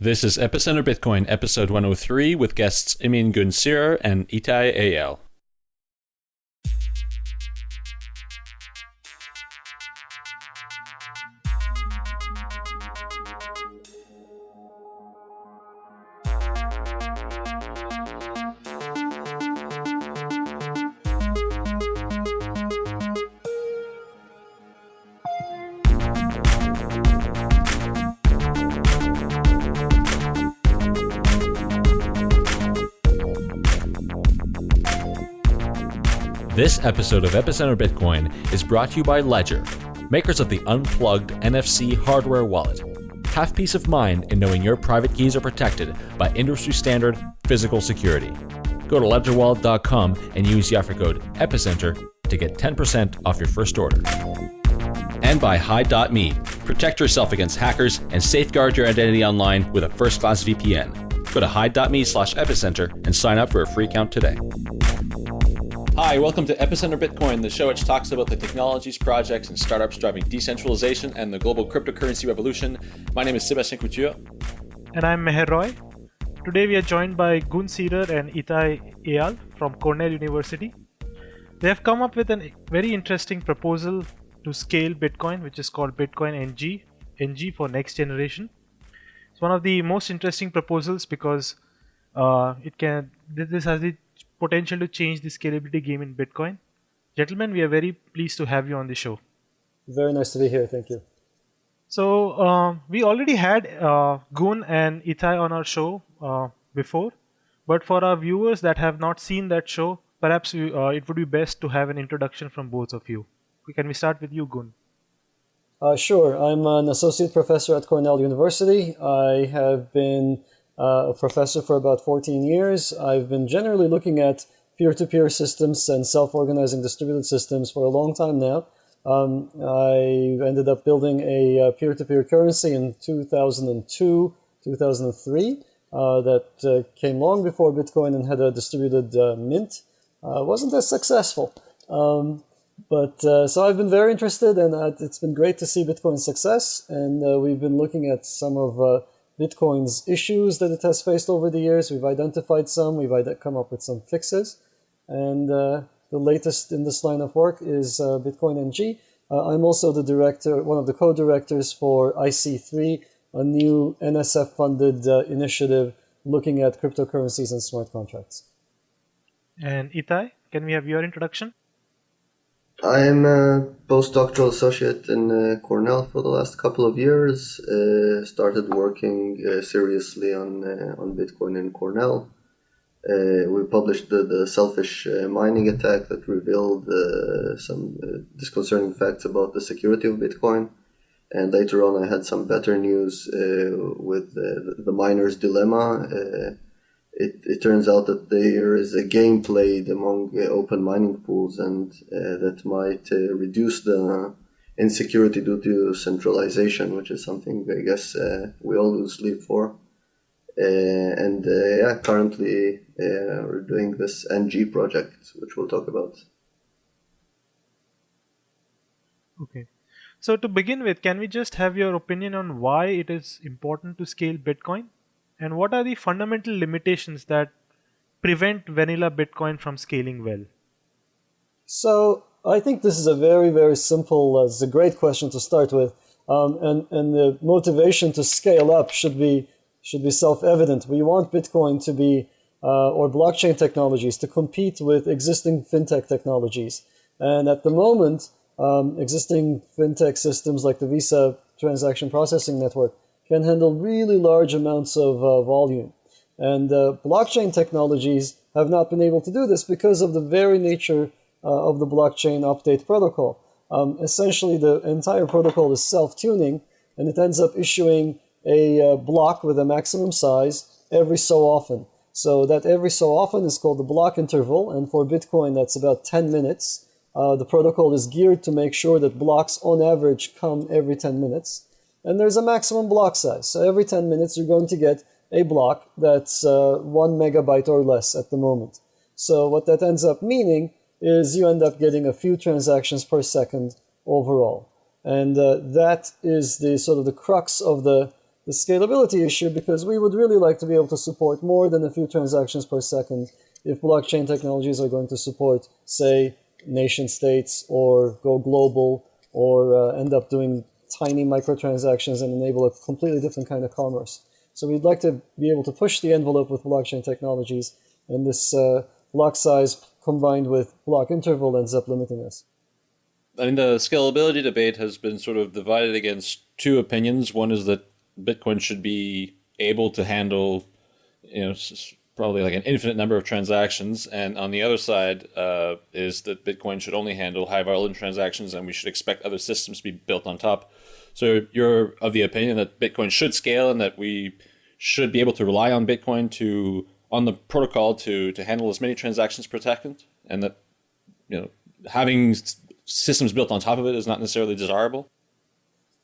This is Epicenter Bitcoin, episode 103, with guests Emin Gün Sirer and Ittay Eyal. Episode of Epicenter Bitcoin is brought to you by Ledger, makers of the unplugged NFC hardware wallet. Have peace of mind in knowing your private keys are protected by industry standard physical security. Go to ledgerwallet.com and use the offer code EPICENTER to get 10% off your first order. And by Hide.me. Protect yourself against hackers and safeguard your identity online with a first class VPN. Go to hide.me slash epicenter and sign up for a free account today. Hi, welcome to Epicenter Bitcoin, the show which talks about the technologies, projects, and startups driving decentralization and the global cryptocurrency revolution. My name is Sébastien Couture. And I'm Meher Roy. Today we are joined by Gün Sirer and Ittay Eyal from Cornell University. They have come up with a very interesting proposal to scale Bitcoin, which is called Bitcoin NG, NG for next generation. It's one of the most interesting proposals because uh, it can this has the potential to change the scalability game in Bitcoin. Gentlemen, we are very pleased to have you on the show. Very nice to be here. Thank you. So uh, we already had uh, Gün and Ittay on our show uh, before, but for our viewers that have not seen that show, perhaps we, uh, it would be best to have an introduction from both of you. Can we start with you, Gün? Uh, sure. I'm an associate professor at Cornell University. I have been a professor for about 14 years. I've been generally looking at peer-to-peer systems and self-organizing distributed systems for a long time now. Um, I ended up building a uh, peer-to-peer currency in 2002, 2003 uh, that uh, came long before Bitcoin and had a distributed uh, mint. Uh, wasn't as successful. Um, but so I've been very interested and it's been great to see Bitcoin's success. And we've been looking at some of Bitcoin's issues that it has faced over the years. We've identified some, we've come up with some fixes. And uh, the latest in this line of work is uh, Bitcoin NG. Uh, I'm also the director, one of the co-directors for IC3, a new NSF-funded uh, initiative looking at cryptocurrencies and smart contracts. And Ittay, can we have your introduction? I'm a postdoctoral associate in uh, Cornell for the last couple of years. Uh, started working uh, seriously on uh, on Bitcoin in Cornell. Uh, we published the, the selfish uh, mining attack that revealed some disconcerting facts about the security of Bitcoin. And later on, I had some better news with the, the miner's dilemma it, it turns out that there is a game played among open mining pools and uh, that might uh, reduce the insecurity due to centralization, which is something I guess uh, we all lose sleep for. And yeah, currently we're doing this NG project, which we'll talk about. Okay. So to begin with, can we just have your opinion on why it is important to scale Bitcoin? And what are the fundamental limitations that prevent vanilla Bitcoin from scaling well? So I think this is a very, very simple, uh, it's a great question to start with. Um, and, and the motivation to scale up should be, should be self-evident. We want Bitcoin to be, uh, or blockchain technologies to compete with existing fintech technologies. And at the moment, um, existing fintech systems like the Visa transaction processing network can handle really large amounts of uh, volume. And uh, blockchain technologies have not been able to do this because of the very nature uh, of the blockchain update protocol. Um, essentially, the entire protocol is self-tuning, and it ends up issuing a uh, block with a maximum size every so often. So that every so often is called the block interval, and for Bitcoin, that's about 10 minutes. Uh, the protocol is geared to make sure that blocks on average come every 10 minutes and there's a maximum block size. So every 10 minutes you're going to get a block that's uh, one megabyte or less at the moment. So what that ends up meaning is you end up getting a few transactions per second overall. And uh, that is the sort of the crux of the, the scalability issue because we would really like to be able to support more than a few transactions per second if blockchain technologies are going to support, say, nation states or go global or uh, end up doing tiny microtransactions and enable a completely different kind of commerce. So we'd like to be able to push the envelope with blockchain technologies, and this uh, block size combined with block interval ends up limiting us. I mean, the scalability debate has been sort of divided against two opinions. One is that Bitcoin should be able to handle, you know, probably like an infinite number of transactions. And on the other side uh, is that Bitcoin should only handle high volume transactions and we should expect other systems to be built on top. So you're of the opinion that Bitcoin should scale and that we should be able to rely on Bitcoin to on the protocol to to handle as many transactions per second and that you know having systems built on top of it is not necessarily desirable?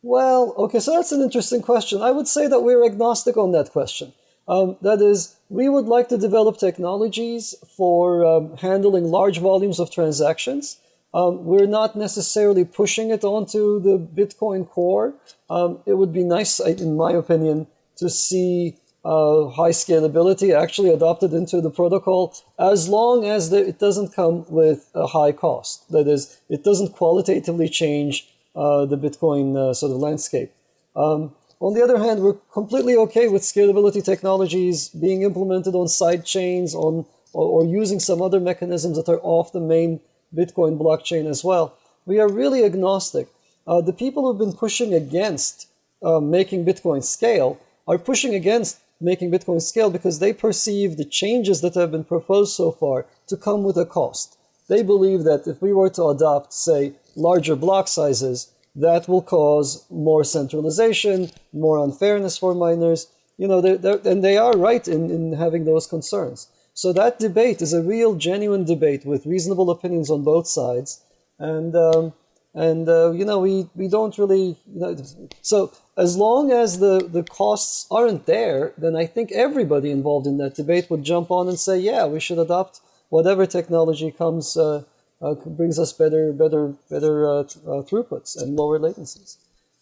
Well, okay, so that's an interesting question. I would say that we're agnostic on that question. Um, that is, we would like to develop technologies for um, handling large volumes of transactions. Um, we're not necessarily pushing it onto the Bitcoin core. Um, it would be nice, in my opinion, to see uh, high scalability actually adopted into the protocol as long as the, it doesn't come with a high cost. That is, it doesn't qualitatively change uh, the Bitcoin uh, sort of landscape. Um, on the other hand, we're completely okay with scalability technologies being implemented on side chains on, or, or using some other mechanisms that are off the main Bitcoin blockchain as well. We are really agnostic. Uh, the people who've been pushing against uh, making Bitcoin scale are pushing against making Bitcoin scale because they perceive the changes that have been proposed so far to come with a cost. They believe that if we were to adopt, say, larger block sizes, that will cause more centralization, more unfairness for miners. You know, they're, they're, and they are right in, in having those concerns. So that debate is a real, genuine debate with reasonable opinions on both sides. And, um, and uh, you know, we, we don't really, you know, so as long as the, the costs aren't there, then I think everybody involved in that debate would jump on and say, yeah, we should adopt whatever technology comes uh, uh, brings us better, better, better uh, uh, throughputs and lower latencies.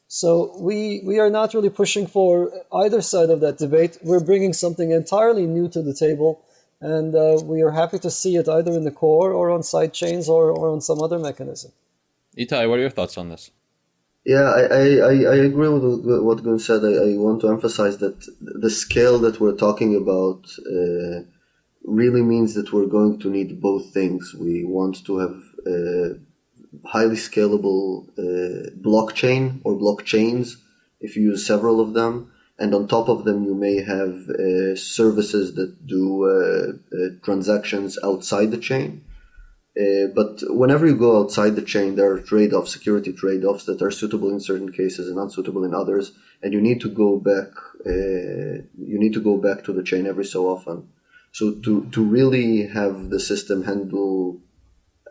So we we are not really pushing for either side of that debate. We're bringing something entirely new to the table, and uh, we are happy to see it either in the core or on side chains or, or on some other mechanism. Ittay, what are your thoughts on this? Yeah, I, I, I agree with what Gün said. I, I want to emphasize that the scale that we're talking about uh, really means that we're going to need both things. We want to have a highly scalable uh, blockchain or blockchains if you use several of them. And on top of them, you may have uh, services that do uh, uh transactions outside the chain. Uh, but whenever you go outside the chain, there are trade-offs, security trade-offs that are suitable in certain cases and unsuitable in others, and you need to go back. Uh, you need to go back to the chain every so often. So to, to really have the system handle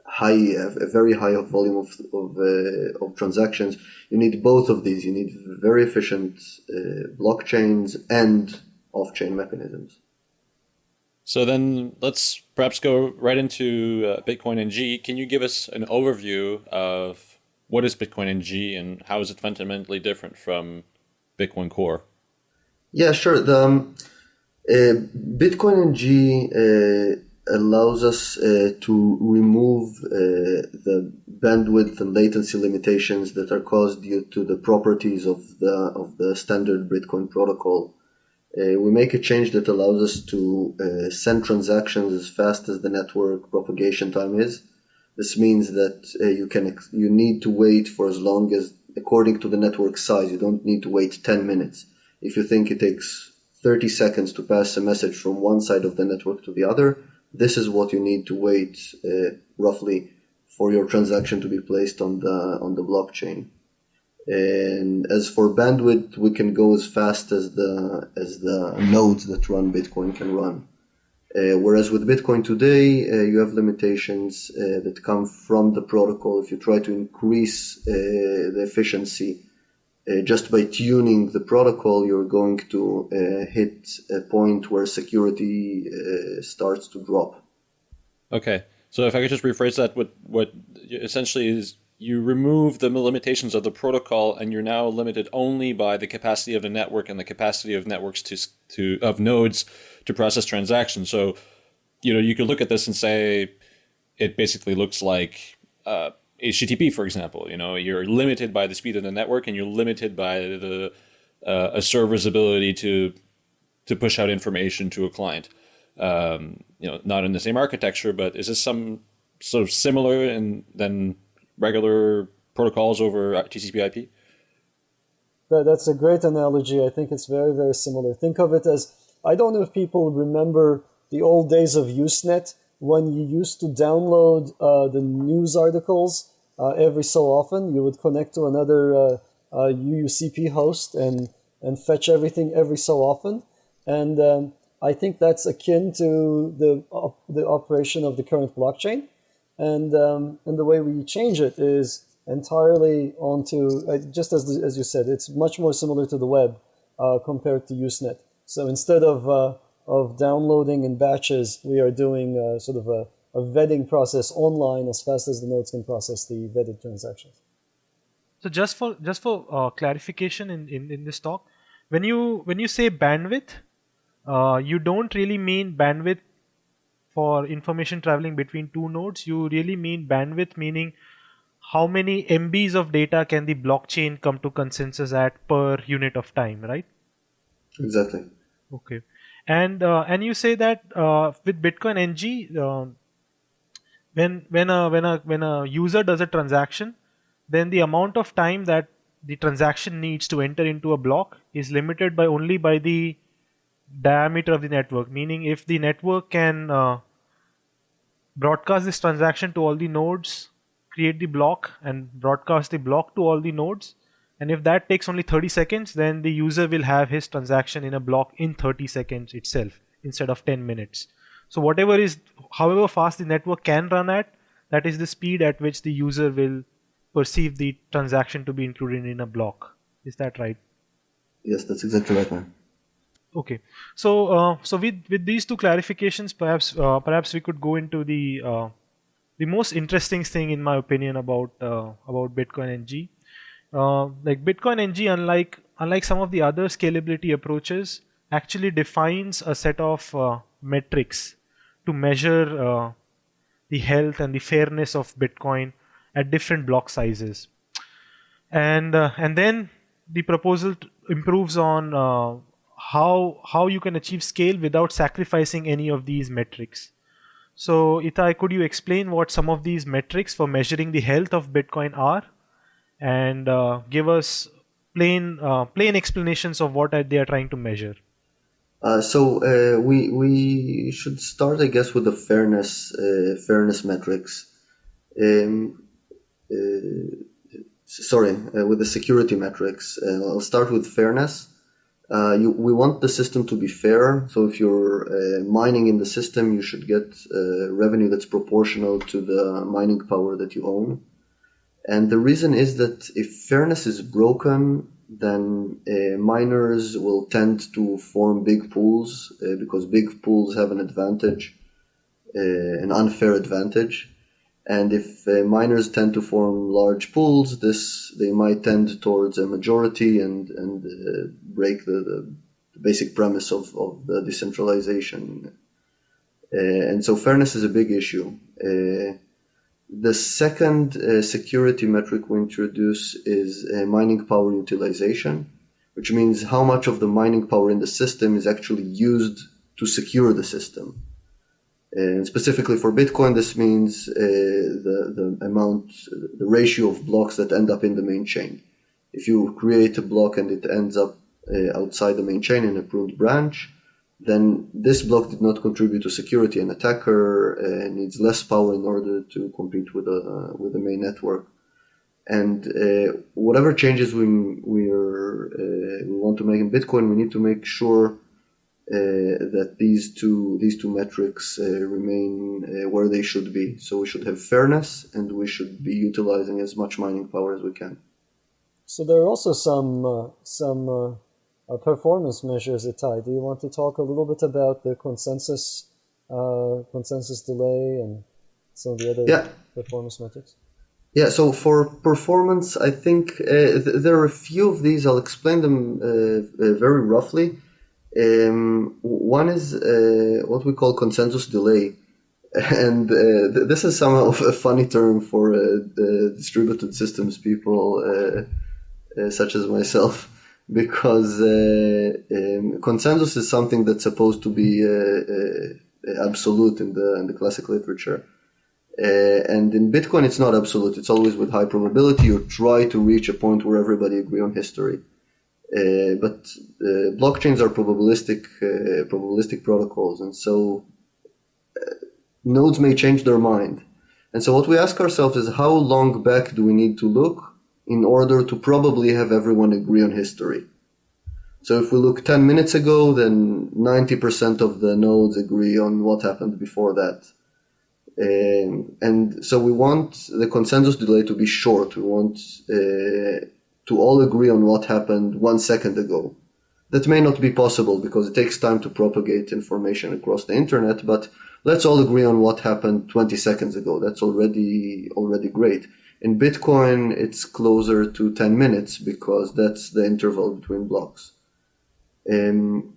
high, a very high volume of, of, uh, of transactions, you need both of these. You need very efficient uh, blockchains and off-chain mechanisms. So then let's perhaps go right into uh, Bitcoin NG. Can you give us an overview of what is Bitcoin NG and how is it fundamentally different from Bitcoin Core? Yeah, sure. The, um, uh, Bitcoin NG uh, allows us uh, to remove the bandwidth and latency limitations that are caused due to the properties of the of the standard Bitcoin protocol. Uh, we make a change that allows us to uh, send transactions as fast as the network propagation time is. This means that uh, you can you need to wait for as long as according to the network size. You don't need to wait 10 minutes. If you think it takes 30 seconds to pass a message from one side of the network to the other. This is what you need to wait uh, roughly for your transaction to be placed on the on the blockchain. And as for bandwidth, we can go as fast as the as the nodes that run Bitcoin can run. Uh, whereas with Bitcoin today, uh, you have limitations uh, that come from the protocol. If you try to increase uh, the efficiency uh, just by tuning the protocol, you're going to uh, hit a point where security uh, starts to drop. Okay, so if I could just rephrase that, what what essentially is you remove the limitations of the protocol, and you're now limited only by the capacity of the network and the capacity of networks to to of nodes to process transactions. So, you know, you could look at this and say it basically looks like uh, HTTP, for example. You know, you're limited by the speed of the network, and you're limited by the uh, a server's ability to to push out information to a client. Um, you know, not in the same architecture, but is this some sort of similar and than regular protocols over TCP/IP? That's a great analogy. I think it's very very similar. Think of it as I don't know if people remember the old days of Usenet when you used to download uh, the news articles every so often. You would connect to another uh, UUCP uh, host and and fetch everything every so often. And um, I think that's akin to the op- the operation of the current blockchain. And um, and the way we change it is entirely onto uh, just as as you said, it's much more similar to the web uh, compared to Usenet. So instead of uh, of downloading in batches, we are doing uh, sort of a, a vetting process online as fast as the nodes can process the vetted transactions. So just for just for uh, clarification in, in, in this talk, when you when you say bandwidth, uh, you don't really mean bandwidth for information traveling between two nodes. You really mean bandwidth, meaning how many MBs of data can the blockchain come to consensus at per unit of time, right? Exactly. Okay, and uh, and you say that uh, with Bitcoin NG, uh, when when a when a when a user does a transaction, then the amount of time that the transaction needs to enter into a block is limited by only by the diameter of the network. Meaning if the network can uh, broadcast this transaction to all the nodes create the block and broadcast the block to all the nodes and if that takes only 30 seconds then the user will have his transaction in a block in 30 seconds itself instead of 10 minutes so whatever is however fast the network can run at that is the speed at which the user will perceive the transaction to be included in a block. Is that right? Yes, that's exactly right, man. Okay, so uh, so with with these two clarifications, perhaps uh, perhaps we could go into the uh, the most interesting thing, in my opinion, about uh, about Bitcoin NG. Uh, like Bitcoin NG, unlike unlike some of the other scalability approaches, actually defines a set of uh, metrics to measure the health and the fairness of Bitcoin at different block sizes. And uh, and then the proposal improves on uh, how how you can achieve scale without sacrificing any of these metrics. So Ittay could you explain what some of these metrics for measuring the health of Bitcoin are? And uh, give us plain uh, plain explanations of what they are trying to measure uh, so uh, we we should start, I guess, with the fairness uh, fairness metrics. Um, uh, sorry, uh, with the security metrics. I'll start with fairness. You, we want the system to be fair. So if you're mining in the system, you should get revenue that's proportional to the mining power that you own. And the reason is that if fairness is broken, then uh, miners will tend to form big pools uh, because big pools have an advantage, uh, an unfair advantage. And if uh, miners tend to form large pools, this they might tend towards a majority and and uh, break the, the, basic premise of, of the decentralization. Uh, and so fairness is a big issue. The second uh, security metric we introduce is uh, mining power utilization, which means how much of the mining power in the system is actually used to secure the system. And specifically for Bitcoin, this means uh, the, the amount, the ratio of blocks that end up in the main chain. If you create a block and it ends up uh, outside the main chain in a pruned branch, then this block did not contribute to security. An attacker uh, needs less power in order to compete with the with the main network. And uh, whatever changes we we are uh, we want to make in Bitcoin, we need to make sure uh, that these two these two metrics uh, remain uh, where they should be. So we should have fairness, and we should be utilizing as much mining power as we can. So there are also some some performance measures Ittay. Do you want to talk a little bit about the consensus uh, consensus delay and some of the other yeah. performance metrics? Yeah, so for performance, I think uh, th- there are a few of these. I'll explain them uh, uh, very roughly. Um, one is uh, what we call consensus delay, and uh, th- this is somehow a funny term for uh, distributed systems people such as myself, because um, consensus is something that's supposed to be absolute in the in the classic literature. Uh, and in Bitcoin, it's not absolute. It's always with high probability. You try to reach a point where everybody agree on history. Uh, but uh, blockchains are probabilistic uh, probabilistic protocols, and so uh, nodes may change their mind. And so what we ask ourselves is how long back do we need to look in order to probably have everyone agree on history? So if we look 10 minutes ago, then 90% of the nodes agree on what happened before that. Um, and so we want the consensus delay to be short. We want uh, to all agree on what happened one second ago. That may not be possible because it takes time to propagate information across the internet, but let's all agree on what happened 20 seconds ago. That's already already great. In Bitcoin, it's closer to 10 minutes because that's the interval between blocks. Um,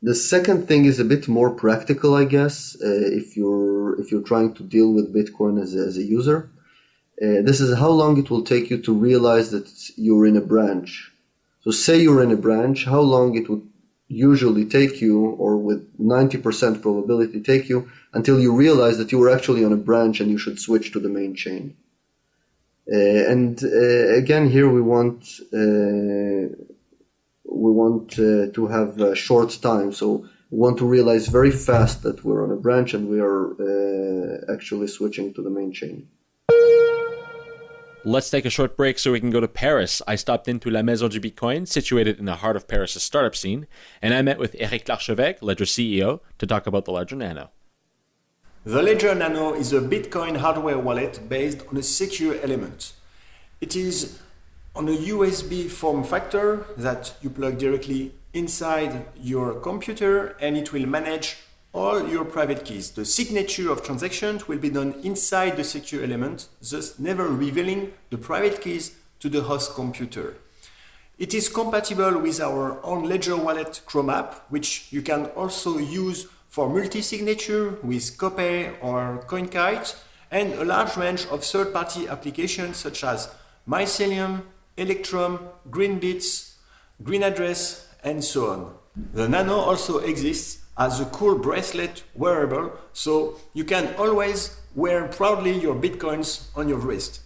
the second thing is a bit more practical, I guess, uh, if you're if you're trying to deal with Bitcoin as a, as a user. Uh, this is how long it will take you to realize that you're in a branch. So say you're in a branch, how long it would usually take you, or with 90% probability take you, until you realize that you were actually on a branch and you should switch to the main chain. Uh, and uh, again, here we want uh, we want uh, to have a short time. So we want to realize very fast that we're on a branch and we are uh, actually switching to the main chain. Let's take a short break so we can go to Paris. I stopped into La Maison du Bitcoin, situated in the heart of Paris' startup scene, and I met with Eric Larchevêque, Ledger CEO, to talk about the Ledger Nano. The Ledger Nano is a Bitcoin hardware wallet based on a secure element. It is on a USB form factor that you plug directly inside your computer and it will manage all your private keys. The signature of transactions will be done inside the secure element, thus never revealing the private keys to the host computer. It is compatible with our own Ledger Wallet Chrome app, which you can also use for multi-signature with Copay or CoinKite, and a large range of third-party applications such as Mycelium, Electrum, Greenbits, GreenAddress, and so on. The Nano also exists as a cool bracelet wearable, so you can always wear proudly your bitcoins on your wrist.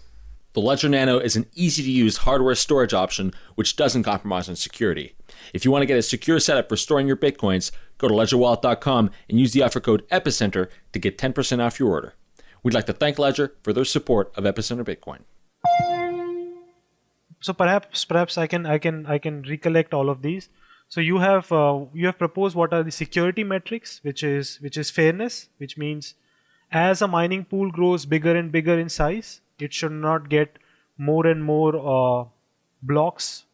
The Ledger Nano is an easy to use hardware storage option which doesn't compromise on security. If you want to get a secure setup for storing your bitcoins, go to ledgerwallet.com and use the offer code EPICENTER to get 10% off your order. We'd like to thank Ledger for their support of Epicenter Bitcoin so perhaps perhaps I can I can I can recollect all of these. So you have uh, you have proposed what are the security metrics, which is which is fairness, which means as a mining pool grows bigger and bigger in size, it should not get more and more uh, blocks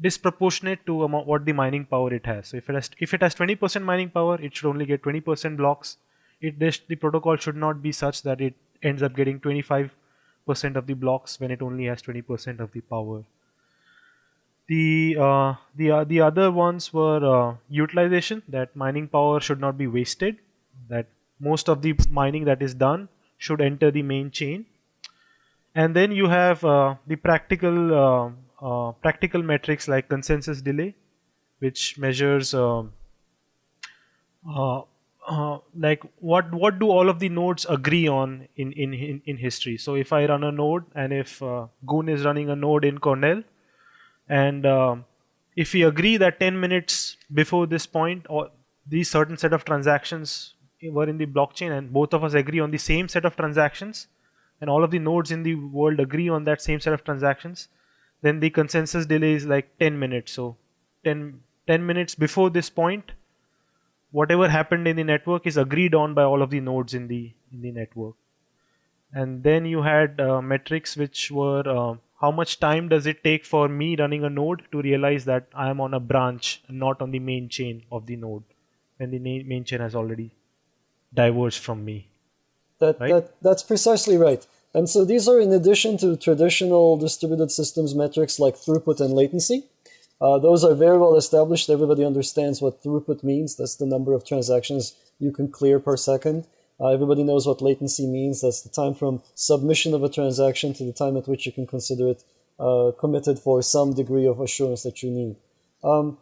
disproportionate to what the mining power it has. So if it has if it has 20% mining power, it should only get 20% blocks. It this, the protocol should not be such that it ends up getting 25 percent of the blocks when it only has 20% of the power. The uh, the uh, the other ones were uh, utilization that mining power should not be wasted. That most of the mining that is done should enter the main chain. And then you have uh, the practical uh, uh, practical metrics like consensus delay, which measures uh, like what what do all of the nodes agree on in in in, in history? So if i run a node and if uh, Gün is running a node in cornell and uh, if we agree that 10 minutes before this point or these certain set of transactions were in the blockchain and both of us agree on the same set of transactions and all of the nodes in the world agree on that same set of transactions then the consensus delay is like 10 minutes so 10 10 minutes before this point whatever happened in the network is agreed on by all of the nodes in the in the network and then you had uh, metrics which were uh, how much time does it take for me running a node to realize that I am on a branch not on the main chain of the node when the main chain has already diverged from me That, right? that that's precisely right. And so these are in addition to traditional distributed systems metrics like throughput and latency. Uh, those are very well established. Everybody understands what throughput means. That's the number of transactions you can clear per second. Uh, everybody knows what latency means. That's the time from submission of a transaction to the time at which you can consider it uh, committed for some degree of assurance that you need. Um,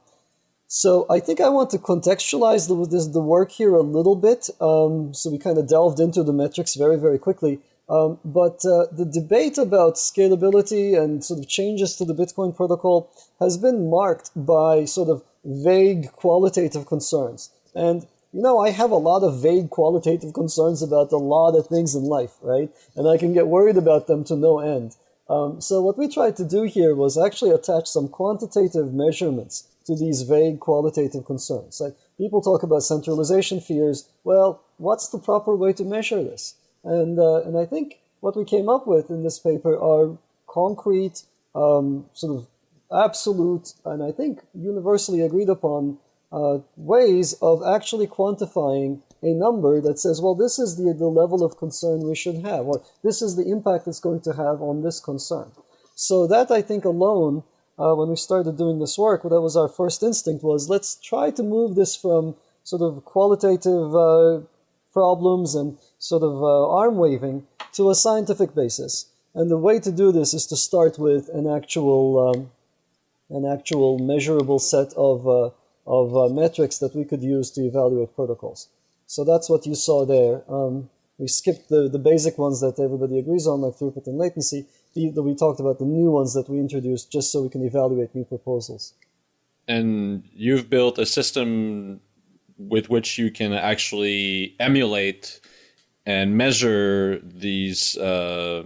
so I think I want to contextualize the, this, the work here a little bit. Um, so we kind of delved into the metrics very, very quickly. Um, but uh, the debate about scalability and sort of changes to the Bitcoin protocol has been marked by sort of vague qualitative concerns. And, you know, I have a lot of vague qualitative concerns about a lot of things in life, right? And I can get worried about them to no end. Um, so what we tried to do here was actually attach some quantitative measurements to these vague qualitative concerns. Like people talk about centralization fears. Well, what's the proper way to measure this? And, uh, and I think what we came up with in this paper are concrete, um, sort of absolute, and I think universally agreed upon uh, ways of actually quantifying a number that says, well, this is the, the level of concern we should have, or this is the impact it's going to have on this concern. So that I think alone, uh, when we started doing this work, that was our first instinct was let's try to move this from sort of qualitative uh, problems and sort of uh, arm waving to a scientific basis. And the way to do this is to start with an actual, um, an actual measurable set of, uh, of uh, metrics that we could use to evaluate protocols. So that's what you saw there. Um, we skipped the, the basic ones that everybody agrees on, like throughput and latency. The, we talked about the new ones that we introduced just so we can evaluate new proposals. And you've built a system with which you can actually emulate and measure these uh,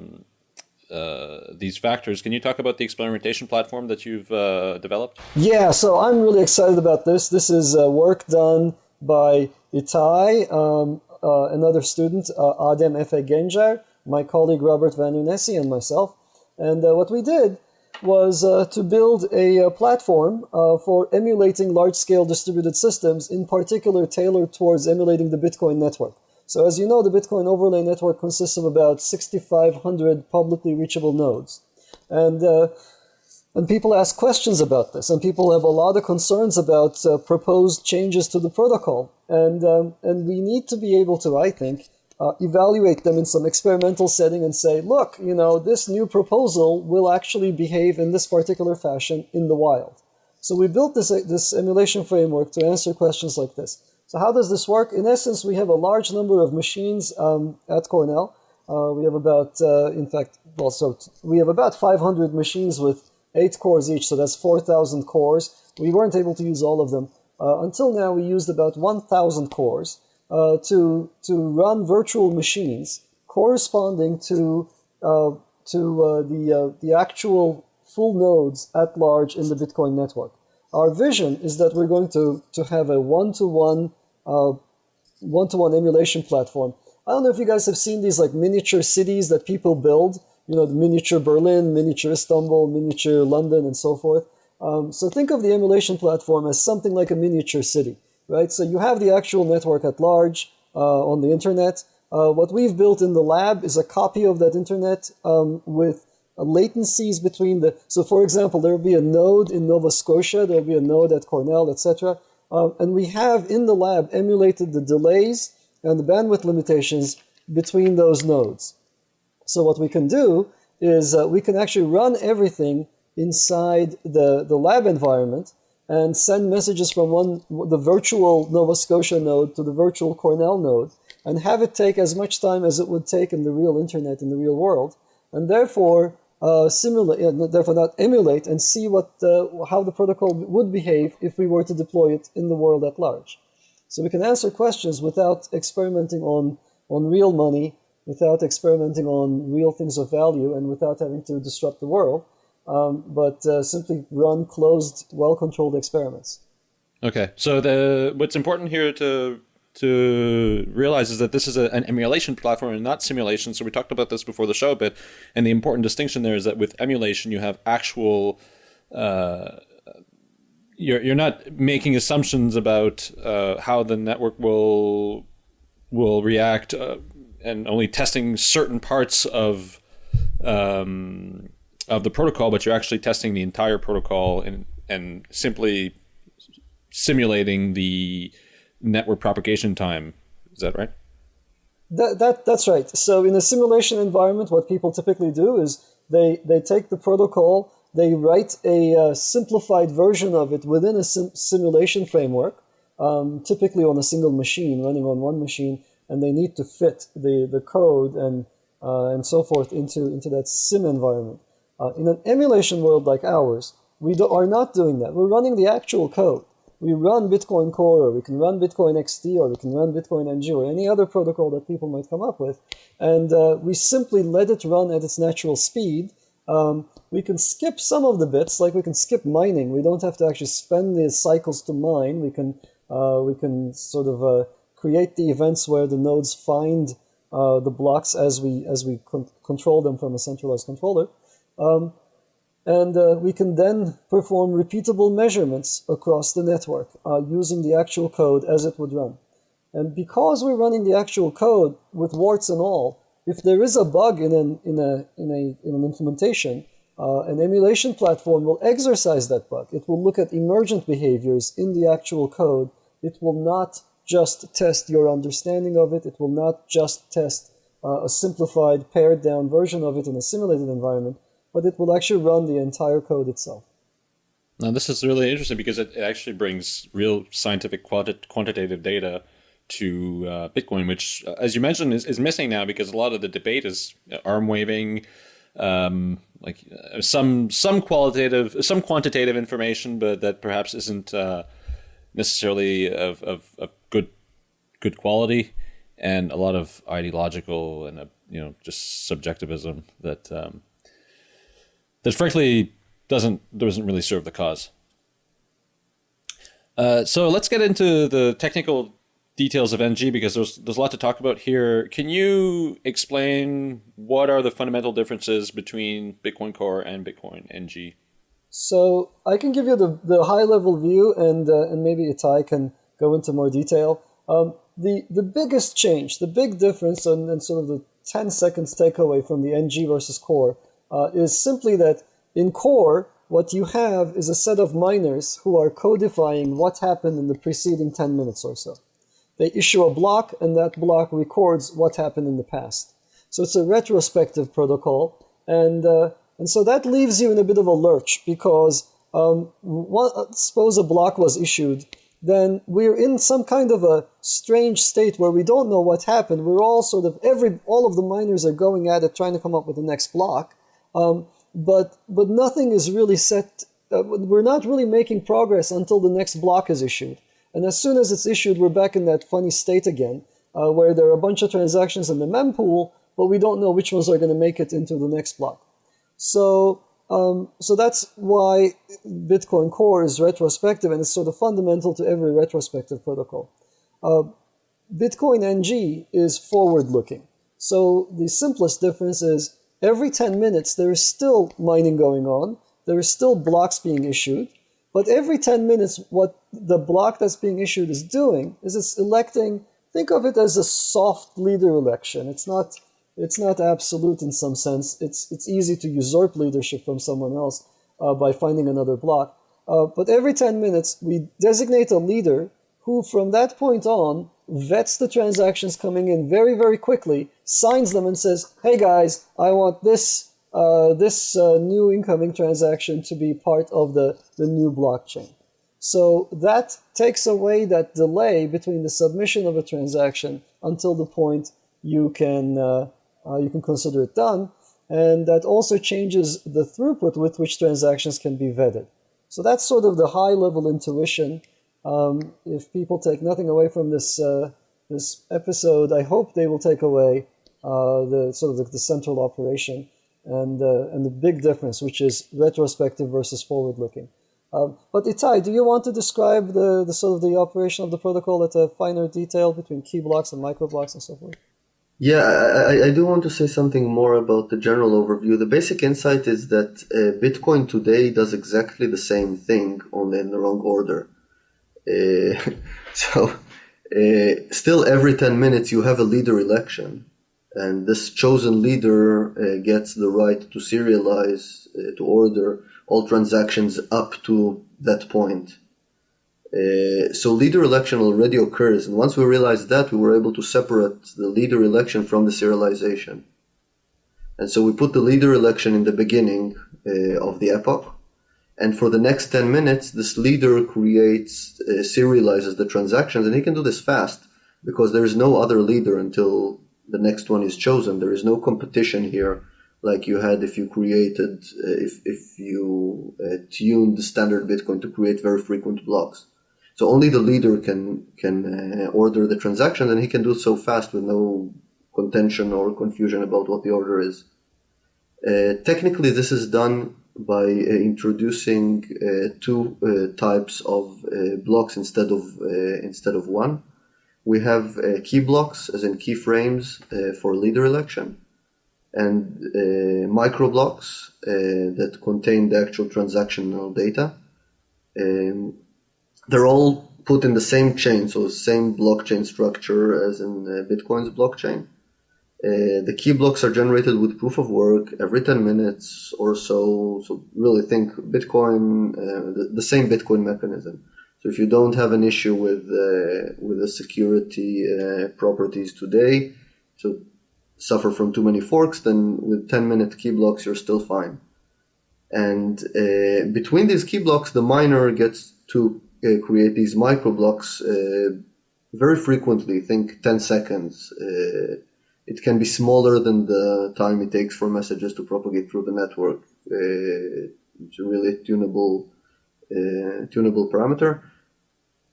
uh, these factors. Can you talk about the experimentation platform that you've uh, developed? Yeah, so I'm really excited about this. This is uh, work done by Ittay, um, uh, another student, uh, Adem Efe Gencer, my colleague Robbert Van Renesse, and myself. And what we did was uh, to build a, a platform uh, for emulating large-scale distributed systems, in particular tailored towards emulating the Bitcoin network. So as you know, the Bitcoin overlay network consists of about 6,500 publicly reachable nodes. And, uh, and people ask questions about this, and people have a lot of concerns about uh, proposed changes to the protocol. And, um, and we need to be able to, I think, uh, evaluate them in some experimental setting and say, look, you know, this new proposal will actually behave in this particular fashion in the wild. So we built this, this emulation framework to answer questions like this. So how does this work? In essence, we have a large number of machines um, at Cornell. Uh, we have about, uh, in fact, well, so we have about 500 machines with eight cores each, so that's 4,000 cores. We weren't able to use all of them. Uh, until now, we used about 1,000 cores uh, to, to run virtual machines corresponding to, uh, to uh, the, uh, the actual full nodes at large in the Bitcoin network. Our vision is that we're going to, to have a one-to-one uh, one-to-one emulation platform. I don't know if you guys have seen these like miniature cities that people build, you know, the miniature Berlin, miniature Istanbul, miniature London, and so forth. Um, so think of the emulation platform as something like a miniature city right? So you have the actual network at large uh, on the internet. Uh, what we've built in the lab is a copy of that internet um, with latencies between the. So, for example, there will be a node in Nova Scotia, there will be a node at Cornell, etc. Um, and we have in the lab emulated the delays and the bandwidth limitations between those nodes. So, what we can do is uh, we can actually run everything inside the, the lab environment and send messages from one the virtual Nova Scotia node to the virtual Cornell node and have it take as much time as it would take in the real internet in the real world, and therefore uh, simulate, uh, therefore not emulate and see what uh, how the protocol would behave if we were to deploy it in the world at large. So we can answer questions without experimenting on on real money, without experimenting on real things of value, and without having to disrupt the world um, but uh, simply run closed, well-controlled experiments. Okay, so the what's important here to to realize is that this is a, an emulation platform and not simulation. So we talked about this before the show a bit, and the important distinction there is that with emulation you have actual. Uh, you're you're not making assumptions about uh, how the network will will react uh, and only testing certain parts of um, of the protocol, but you're actually testing the entire protocol and and simply simulating the network propagation time. Is that right? That, that that's right. So in a simulation environment, what people typically do is they they take the protocol, they write a uh, simplified version of it within a sim- simulation framework, um, typically on a single machine, running on one machine, and they need to fit the the code and uh, and so forth into into that sim environment. Uh, in an emulation world like ours, we do, are not doing that. We're running the actual code. We run Bitcoin Core, or we can run Bitcoin XT, or we can run Bitcoin NG, or any other protocol that people might come up with. And uh, we simply let it run at its natural speed. Um, we can skip some of the bits, like we can skip mining. We don't have to actually spend the cycles to mine. We can uh, we can sort of uh, create the events where the nodes find uh, the blocks as we as we con- control them from a centralized controller. Um, and uh, we can then perform repeatable measurements across the network uh, using the actual code as it would run. And because we're running the actual code with warts and all, if there is a bug in an, in a, in a, in an implementation, uh, an emulation platform will exercise that bug. It will look at emergent behaviors in the actual code. It will not just test your understanding of it. It will not just test uh, a simplified, pared down version of it in a simulated environment but it will actually run the entire code itself. Now, this is really interesting because it actually brings real scientific quanti- quantitative data to uh, Bitcoin, which, uh, as you mentioned, is, is missing now because a lot of the debate is arm waving, um, like uh, some some qualitative, some quantitative information, but that perhaps isn't uh, necessarily of, of, of, good good quality, and a lot of ideological and uh, you know just subjectivism that um, that frankly doesn't doesn't really serve the cause. Uh, so let's get into the technical details of NG because there's there's a lot to talk about here. Can you explain what are the fundamental differences between Bitcoin Core and Bitcoin NG? So I can give you the, the high level view, and uh, and maybe Ittay can go into more detail. Um, the the biggest change, the big difference, and, and sort of the 10 seconds takeaway from the NG versus Core uh, is simply that in core, what you have is a set of miners who are codifying what happened in the preceding 10 minutes or so. They issue a block, and that block records what happened in the past. So it's a retrospective protocol, and uh, and so that leaves you in a bit of a lurch because um, one, suppose a block was issued, then we're in some kind of a strange state where we don't know what happened. We're all sort of every all of the miners are going at it, trying to come up with the next block, um, but but nothing is really set. Uh, we're not really making progress until the next block is issued. And as soon as it's issued, we're back in that funny state again, uh, where there are a bunch of transactions in the mempool, but we don't know which ones are going to make it into the next block. So um, so that's why Bitcoin Core is retrospective, and it's sort of fundamental to every retrospective protocol. Uh, Bitcoin NG is forward-looking. So the simplest difference is every 10 minutes there is still mining going on, there is still blocks being issued, but every 10 minutes what the block that's being issued is doing is it's electing, think of it as a soft leader election. It's not it's not absolute in some sense. It's it's easy to usurp leadership from someone else uh, by finding another block. Uh, but every 10 minutes, we designate a leader who, from that point on, vets the transactions coming in very, very quickly, signs them, and says, "Hey guys, I want this uh, this uh, new incoming transaction to be part of the the new blockchain." So that takes away that delay between the submission of a transaction until the point you can uh, uh you can consider it done, and that also changes the throughput with which transactions can be vetted. So that's sort of the high level intuition um, if people take nothing away from this uh, this episode, I hope they will take away the sort of the, the central operation and uh, and the big difference, which is retrospective versus forward looking. Um, but Ittay, do you want to describe the, the sort of the operation of the protocol at a finer detail between key blocks and micro blocks and so forth? Yeah, I, I do want to say something more about the general overview. The basic insight is that uh, Bitcoin today does exactly the same thing, only in the wrong order. Uh, so uh, still every 10 minutes you have a leader election and this chosen leader uh, gets the right to serialize, uh, to order all transactions up to that point. Uh, so leader election already occurs, and once we realized that, we were able to separate the leader election from the serialization. And so we put the leader election in the beginning uh, of the epoch, and for the next 10 minutes, this leader creates, uh, serializes the transactions, and he can do this fast because there is no other leader until the next one is chosen. There is no competition here like you had if you created, uh, if, if you uh, tuned the standard Bitcoin to create very frequent blocks. So only the leader can can uh, order the transaction, and he can do so fast with no contention or confusion about what the order is. Uh, technically, this is done by uh, introducing uh, two types of blocks instead of instead of one. We have key blocks, as in keyframes, for leader election, and micro blocks that contain the actual transactional data. Um, they're all put in the same chain, so same blockchain structure as in Bitcoin's blockchain. Uh, the key blocks are generated with proof of work every 10 minutes or so. So really think Bitcoin, uh, the, the, same Bitcoin mechanism. So if you don't have an issue with uh, with the security uh, properties today, so suffer from too many forks, then with 10 minute key blocks you're still fine. And uh, between these key blocks, the miner gets to uh, create these micro blocks very frequently. Think 10 seconds it can be smaller than the time it takes for messages to propagate through the network. Uh, it's a really tunable, uh, tunable parameter.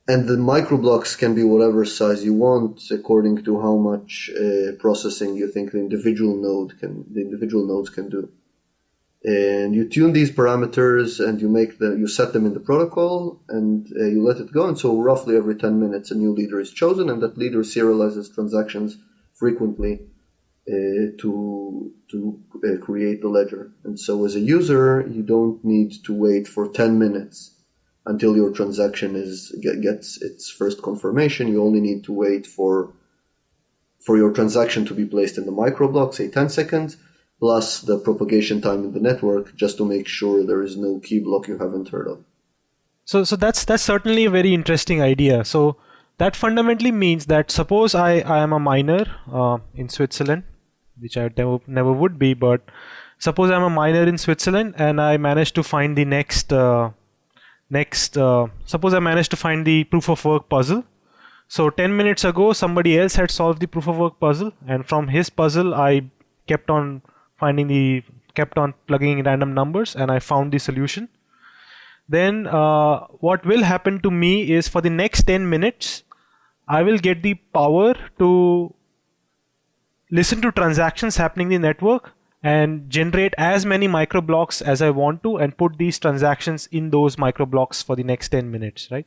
And the microblocks can be whatever size you want according to how much uh, processing you think the individual node can, the individual nodes can do. And you tune these parameters and you make them, you set them in the protocol and uh, you let it go. And so roughly every 10 minutes a new leader is chosen and that leader serializes transactions frequently uh, to to uh, create the ledger. And so as a user, you don't need to wait for 10 minutes until your transaction is gets its first confirmation. You only need to wait for for your transaction to be placed in the microblock, say 10 seconds, plus the propagation time in the network, just to make sure there is no key block you haven't heard of. So, so that's that's certainly a very interesting idea. So, that fundamentally means that suppose I, I am a miner uh, in Switzerland, which I never, never would be, but suppose I'm a miner in Switzerland and I manage to find the next, uh, next, uh, suppose I managed to find the proof of work puzzle. So 10 minutes ago, somebody else had solved the proof of work puzzle, and from his puzzle, I kept on finding the, kept on plugging in random numbers, and I found the solution then uh, what will happen to me is for the next 10 minutes I will get the power to listen to transactions happening in the network and generate as many micro blocks as I want to and put these transactions in those micro blocks for the next 10 minutes, right?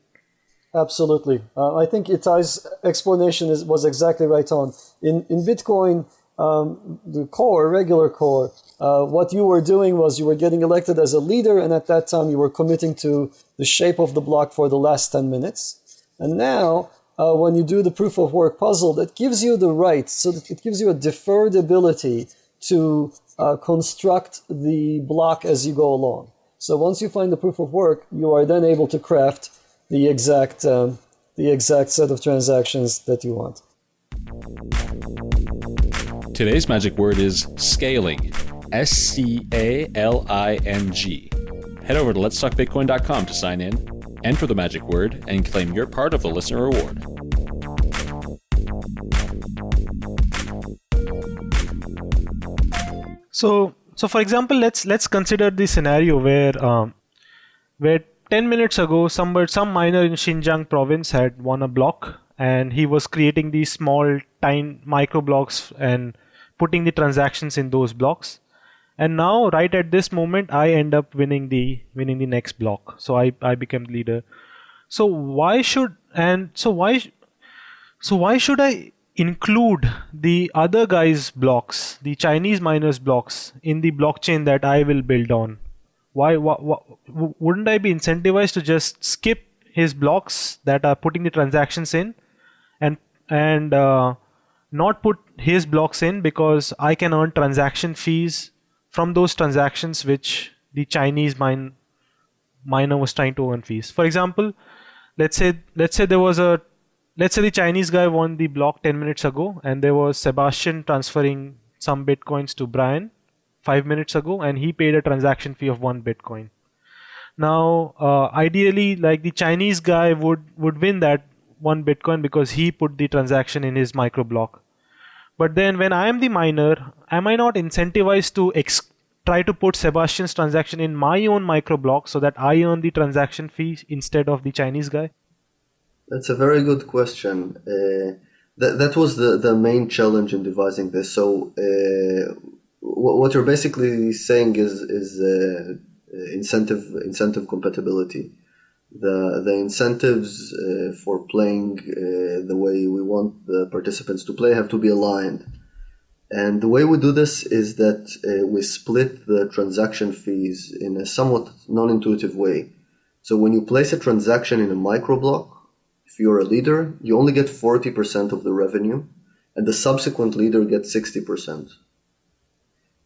Absolutely. Uh, I think Ittay's explanation is, was exactly right on. In, in Bitcoin, um, the core, regular core, uh, what you were doing was you were getting elected as a leader, and at that time you were committing to the shape of the block for the last 10 minutes. And now uh, when you do the proof of work puzzle that gives you the right, so it gives you a deferred ability to uh, construct the block as you go along. So once you find the proof of work, you are then able to craft the exact, um, the exact set of transactions that you want. Today's magic word is scaling. S C A L I N G. Head over to letstalkbitcoin.com to sign in enter the magic word, and claim your part of the listener reward. So, so for example, let's let's consider the scenario where um, where 10 minutes ago, some miner in Xinjiang province had won a block, and he was creating these small, tiny micro blocks and putting the transactions in those blocks. And now right at this moment i end up winning the winning the next block. So i i became the leader. So why should and so why so why should i include the other guys blocks the chinese miners blocks in the blockchain that i will build on why, why, why wouldn't i be incentivized to just skip his blocks that are putting the transactions in and and uh, not put his blocks in because I can earn transaction fees from those transactions which the Chinese mine miner was trying to earn fees. For example, let's say let's say there was a let's say the Chinese guy won the block 10 minutes ago and there was Sebastian transferring some bitcoins to Brian 5 minutes ago and he paid a transaction fee of 1 bitcoin. Now, uh, ideally, like the Chinese guy would would win that one Bitcoin because he put the transaction in his micro block. But then, when I am the miner, am I not incentivized to ex- try to put Sebastian's transaction in my own micro block so that I earn the transaction fee instead of the Chinese guy? That's a very good question. Uh, that that was the the main challenge in devising this. So. Uh, what you're basically saying is is uh, uh, incentive incentive compatibility. The the incentives uh, for playing uh, the way we want the participants to play have to be aligned. And the way we do this is that we split the transaction fees in a somewhat non-intuitive way. So when you place a transaction in a microblock, if you're a leader, you only get 40% of the revenue, and the subsequent leader gets 60%.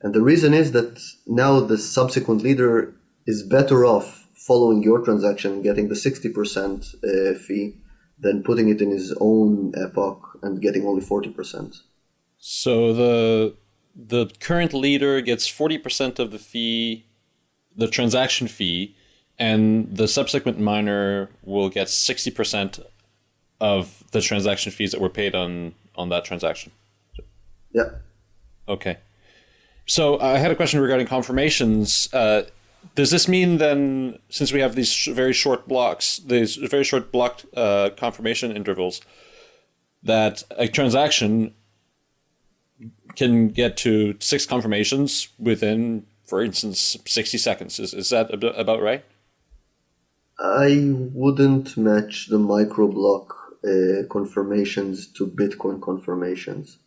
And the reason is that now the subsequent leader is better off following your transaction getting the 60% uh, fee than putting it in his own epoch and getting only 40%. So the the current leader gets 40% of the fee, the transaction fee, and the subsequent miner will get 60% of the transaction fees that were paid on on that transaction. Yeah. Okay. So I had a question regarding confirmations. Uh, does this mean then, since we have these sh- very short blocks, these very short block uh, confirmation intervals, that a transaction can get to six confirmations within, for instance, 60 seconds? Is, is that about right? I wouldn't match the microblock uh, confirmations to Bitcoin confirmations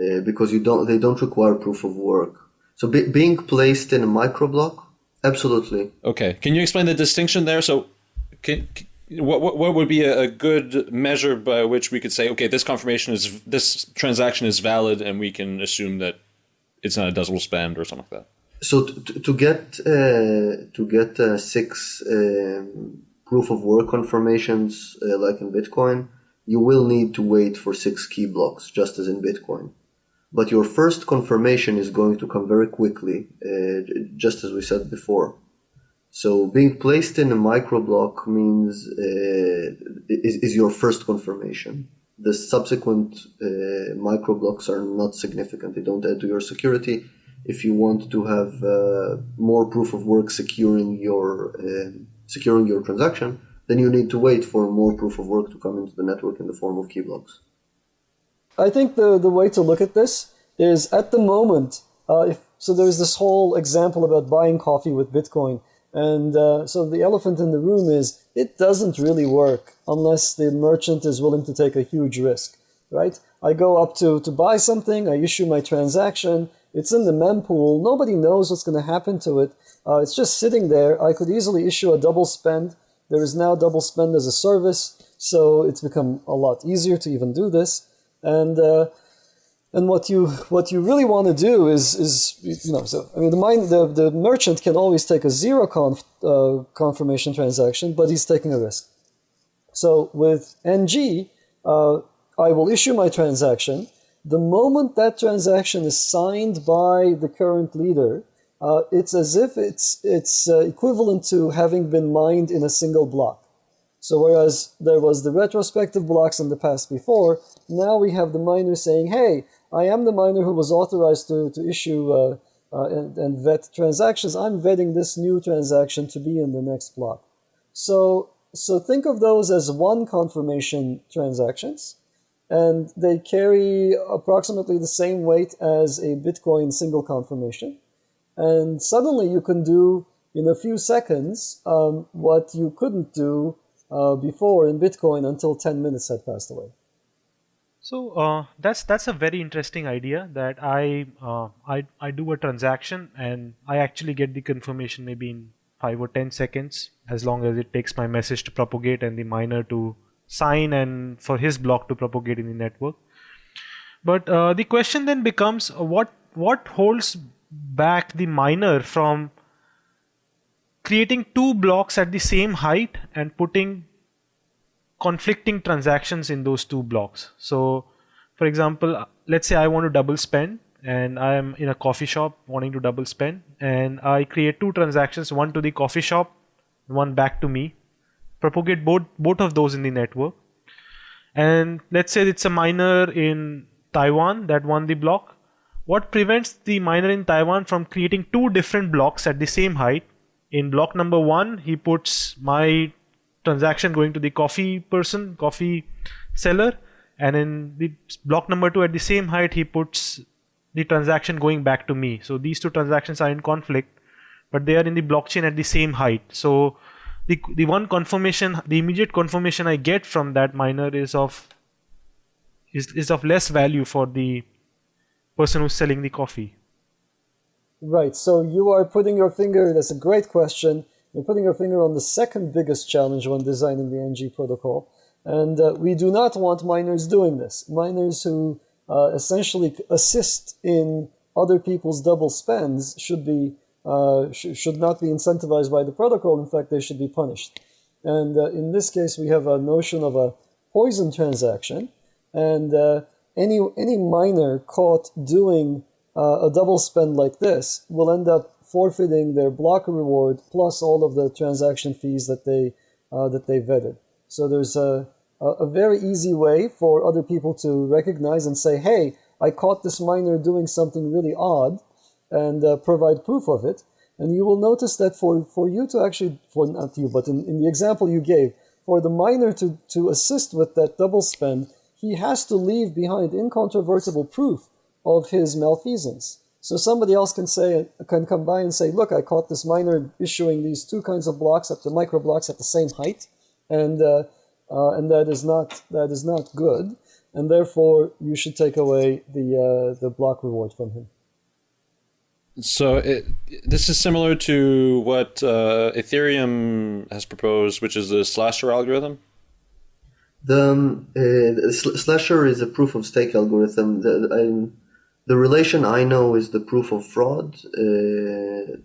uh, because you don't they don't require proof of work. So be, being placed in a microblock, absolutely. Okay, can you explain the distinction there? So, can, what, what what would be a, a good measure by which we could say, okay, this confirmation is this transaction is valid, and we can assume that it's not a double spend or something like that. So to, to get uh, to get uh, six um, proof of work confirmations uh, like in Bitcoin, you will need to wait for six key blocks, just as in Bitcoin but your first confirmation is going to come very quickly, uh, just as we said before. So being placed in a microblock means uh, is, is, your first confirmation. The subsequent uh, microblocks are not significant; they don't add to your security. If you want to have uh, more proof of work securing your uh, securing your transaction, then you need to wait for more proof of work to come into the network in the form of key blocks. I think the, the way to look at this is at the moment, uh, if, so there's this whole example about buying coffee with Bitcoin. And uh, so the elephant in the room is it doesn't really work unless the merchant is willing to take a huge risk, right? I go up to, to buy something, I issue my transaction, it's in the mempool, nobody knows what's going to happen to it. Uh, it's just sitting there. I could easily issue a double spend. There is now double spend as a service, so it's become a lot easier to even do this and uh, and what you what you really want to do is is you know so I mean the mine the, the merchant can always take a zero conf, uh, confirmation transaction, but he's taking a risk. So with NG, uh, I will issue my transaction. The moment that transaction is signed by the current leader, uh, it's as if it's it's uh, equivalent to having been mined in a single block. So whereas there was the retrospective blocks in the past before, now we have the miner saying, hey, I am the miner who was authorized to, to issue uh, uh, and, and vet transactions. I'm vetting this new transaction to be in the next block. So, so think of those as one confirmation transactions, and they carry approximately the same weight as a Bitcoin single confirmation. And suddenly you can do in a few seconds um, what you couldn't do uh, before in Bitcoin until 10 minutes had passed away. So uh, that's that's a very interesting idea that I, uh, I I do a transaction and I actually get the confirmation maybe in five or ten seconds as long as it takes my message to propagate and the miner to sign and for his block to propagate in the network. But uh, the question then becomes uh, what what holds back the miner from creating two blocks at the same height and putting conflicting transactions in those two blocks. So, for example, uh, let's say I want to double spend and I am in a coffee shop wanting to double spend and I create two transactions, one to the coffee shop, one back to me, propagate both both of those in the network. And let's say it's a miner in Taiwan that won the block. What prevents the miner in Taiwan from creating two different blocks at the same height? In block number one, he puts my transaction going to the coffee person, coffee seller, and in the block number two at the same height, he puts the transaction going back to me. So these two transactions are in conflict, but they are in the blockchain at the same height. So the the one confirmation, the immediate confirmation I get from that miner is of is is of less value for the person who's selling the coffee. Right. So you are putting your finger. That's a great question. You're putting your finger on the second biggest challenge when designing the NG protocol, and uh, we do not want miners doing this. Miners who uh, essentially assist in other people's double spends should be uh, sh- should not be incentivized by the protocol. In fact, they should be punished. And uh, in this case, we have a notion of a poison transaction, and uh, any any miner caught doing uh, a double spend like this will end up forfeiting their block reward plus all of the transaction fees that they uh, that they vetted. So there's a a very easy way for other people to recognize and say, hey, I caught this miner doing something really odd and uh, provide proof of it. And you will notice that for, for you to actually, for not you, but in, in the example you gave, for the miner to, to assist with that double spend, he has to leave behind incontrovertible proof of his malfeasance. So somebody else can say, can come by and say, look, I caught this miner issuing these two kinds of blocks at the micro blocks at the same height. And, uh, uh, and that is not that is not good, and therefore you should take away the uh, the block reward from him. So it, this is similar to what uh, Ethereum has proposed, which is the slasher algorithm. The, um, uh, the slasher is a proof of stake algorithm. The, the relation I know is the proof of fraud. Uh,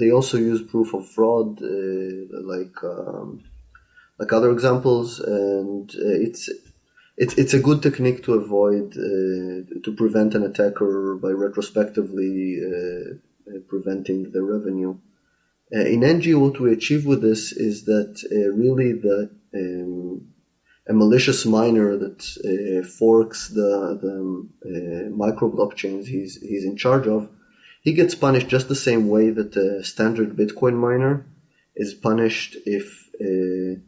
they also use proof of fraud, uh, like. Um, like other examples, and uh, it's it's it's a good technique to avoid uh, to prevent an attacker by retrospectively uh, preventing the revenue. in NG, what we achieve with this is that really the um, a malicious miner that uh, forks the, the uh, micro blockchains he's, he's in charge of, he gets punished just the same way that a standard Bitcoin miner is punished if uh,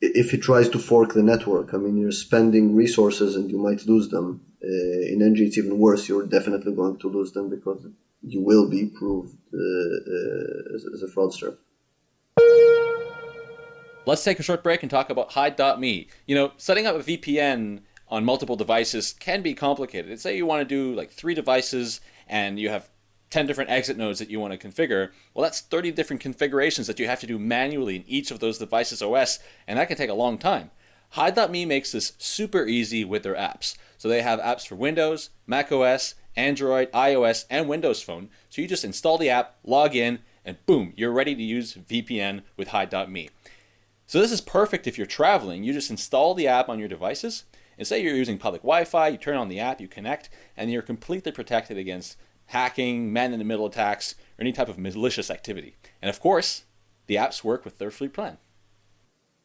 if he tries to fork the network. I mean, you're spending resources and you might lose them. Uh, in NG, it's even worse. You're definitely going to lose them because you will be proved uh, uh, as, as, a fraudster. Let's take a short break and talk about Hide.me. You know, setting up a VPN on multiple devices can be complicated. Let's say you want to do like three devices and you have 10 different exit nodes that you want to configure, well, that's 30 different configurations that you have to do manually in each of those devices OS, and that can take a long time. Hide.me makes this super easy with their apps. So they have apps for Windows, Mac OS, Android, iOS, and Windows Phone. So you just install the app, log in, and boom, you're ready to use VPN with Hide.me. So this is perfect if you're traveling. You just install the app on your devices, and say you're using public Wi-Fi, you turn on the app, you connect, and you're completely protected against hacking, man in the middle attacks, or any type of malicious activity. And of course, the apps work with their free plan.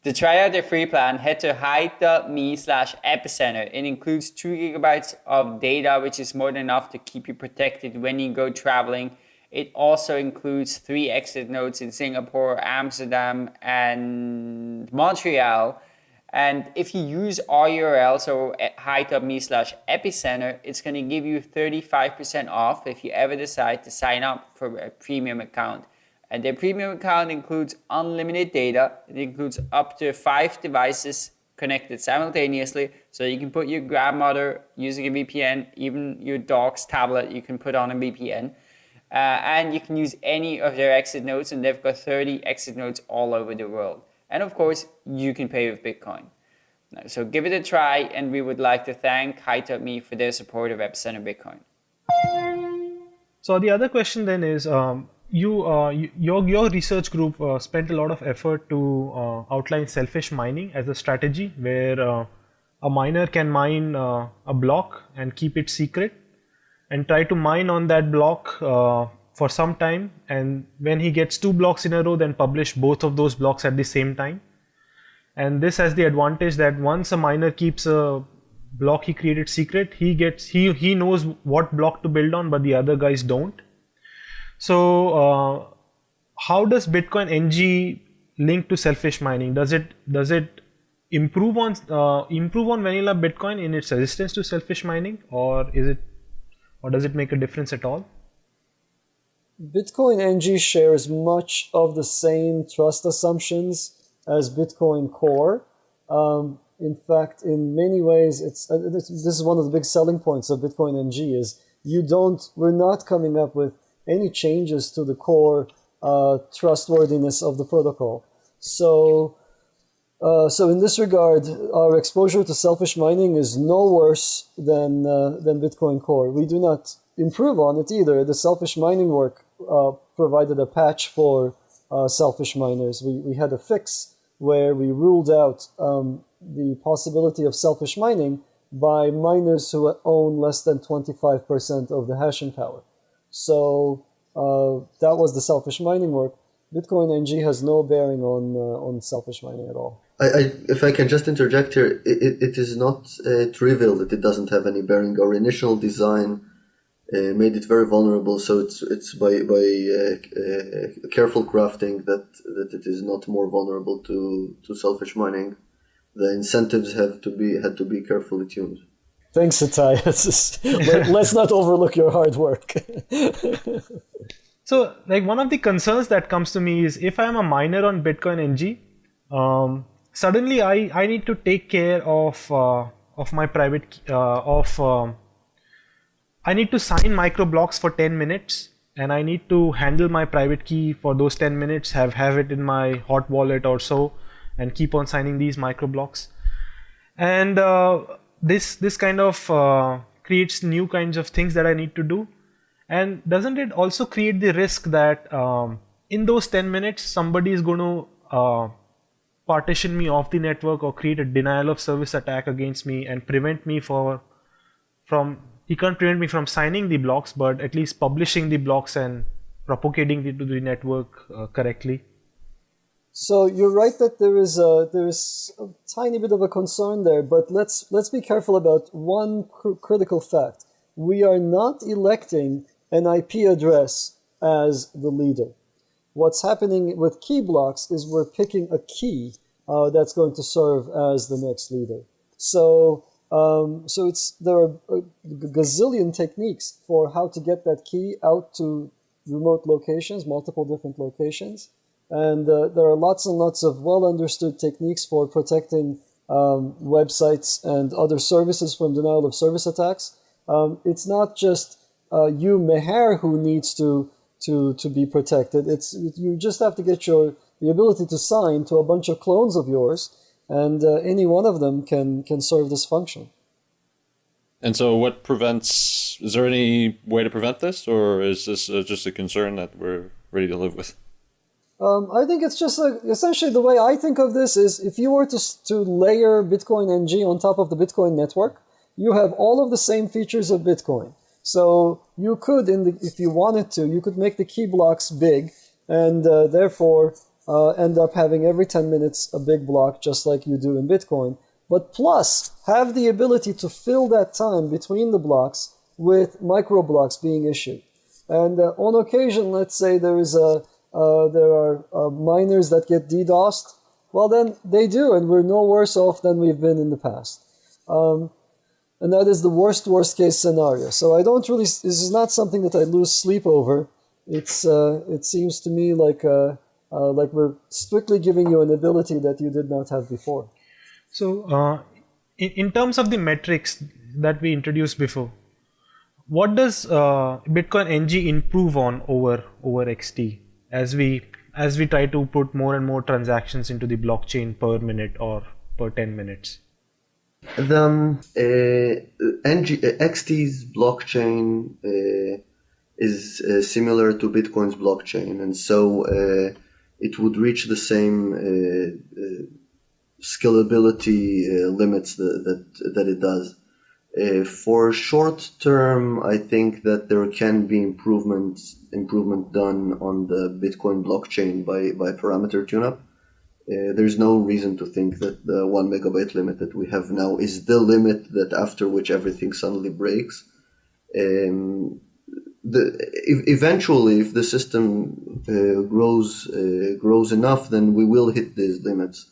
To try out their free plan, head to hide.me slash epicenter. It includes 2 gigabytes of data, which is more than enough to keep you protected when you go traveling. It also includes three exit nodes in Singapore, Amsterdam, and Montreal and if you use our URL, so hide.me slash epicenter, it's going to give you 35% off if you ever decide to sign up for a premium account. And their premium account includes unlimited data. It includes up to five devices connected simultaneously. So you can put your grandmother using a VPN, even your dog's tablet, you can put on a VPN. Uh, and you can use any of their exit nodes, and they've got 30 exit nodes all over the world. And of course, you can pay with Bitcoin. So give it a try, and we would like to thank Hide.me for their support of Epicenter Bitcoin. So the other question then is, um, you, uh, you, your your research group uh, spent a lot of effort to uh, outline selfish mining as a strategy, where uh, a miner can mine uh, a block and keep it secret, and try to mine on that block uh, for some time, and when he gets two blocks in a row, then publish both of those blocks at the same time. And this has the advantage that once a miner keeps a block he created secret he gets he he knows what block to build on but the other guys don't. So uh, how does bitcoin ng link to selfish mining? Does it does it improve on uh, improve on vanilla bitcoin in its resistance to selfish mining or is it or does it make a difference at all bitcoin ng shares much of the same trust assumptions as bitcoin core um, in fact, in many ways, it's uh, this, is one of the big selling points of Bitcoin NG is you don't. We're not coming up with any changes to the core uh, trustworthiness of the protocol. So, uh, so in this regard, our exposure to selfish mining is no worse than uh, than Bitcoin Core. We do not improve on it either. The selfish mining work provided a patch for uh, selfish miners. We we had a fix where we ruled out um, the possibility of selfish mining by miners who own less than 25% of the hashing power. So uh, that was the selfish mining work. Bitcoin NG has no bearing on uh, on selfish mining at all. I, I, if I can just interject here, it, it is not uh, trivial that it doesn't have any bearing. Our initial design uh, made it very vulnerable, so it's it's by by uh, uh, careful crafting that that it is not more vulnerable to to selfish mining the incentives have to be had to be carefully tuned. Thanks, Ittay. let's not overlook your hard work. so, like one of the concerns that comes to me is if I am a miner on Bitcoin NG, um, suddenly I, I need to take care of uh, of my private uh, of um, I need to sign micro blocks for 10 minutes and I need to handle my private key for those 10 minutes, have have it in my hot wallet or so and keep on signing these micro blocks and uh, this this kind of uh, creates new kinds of things that I need to do. And doesn't it also create the risk that um, in those 10 minutes somebody is going to uh, partition me off the network or create a denial of service attack against me and prevent me for from he can't prevent me from signing the blocks but at least publishing the blocks and propagating it to the network uh, correctly so you're right that there is a there is a tiny bit of a concern there, but let's let's be careful about one cr- critical fact. We are not electing an IP address as the leader. What's happening with key blocks is we're picking a key uh, that's going to serve as the next leader. So um, so it's there are a gazillion techniques for how to get that key out to remote locations, multiple different locations. And uh, there are lots and lots of well understood techniques for protecting um, websites and other services from denial of service attacks. Um, it's not just uh, you, Meher, who needs to, to, to be protected. It's, you just have to get your, the ability to sign to a bunch of clones of yours, and uh, any one of them can, can serve this function. And so, what prevents? Is there any way to prevent this, or is this uh, just a concern that we're ready to live with? Um, I think it's just like essentially the way I think of this is if you were to, to layer Bitcoin NG on top of the Bitcoin network, you have all of the same features of Bitcoin. So you could, in the, if you wanted to, you could make the key blocks big and uh, therefore uh, end up having every 10 minutes a big block just like you do in Bitcoin. But plus have the ability to fill that time between the blocks with micro blocks being issued. And uh, on occasion, let's say there is a uh, there are uh, miners that get DDoSed, well, then they do, and we're no worse off than we've been in the past. Um, and that is the worst, worst case scenario. So I don't really, this is not something that I lose sleep over. It's, uh, it seems to me like, uh, uh, like we're strictly giving you an ability that you did not have before. So, uh, in, in terms of the metrics that we introduced before, what does Bitcoin NG improve on over over XT? as we as we try to put more and more transactions into the blockchain per minute or per 10 minutes The um, uh, NG, uh, XT's blockchain uh, is uh, similar to Bitcoin's blockchain, and so uh, it would reach the same uh, scalability limits that, that, that it does. Uh, for short term, I think that there can be improvements improvement done on the Bitcoin blockchain by by parameter tune-up. Uh, there's no reason to think that the one megabyte limit that we have now is the limit that after which everything suddenly breaks. Um, the, eventually, if the system uh, grows uh, grows enough, then we will hit these limits.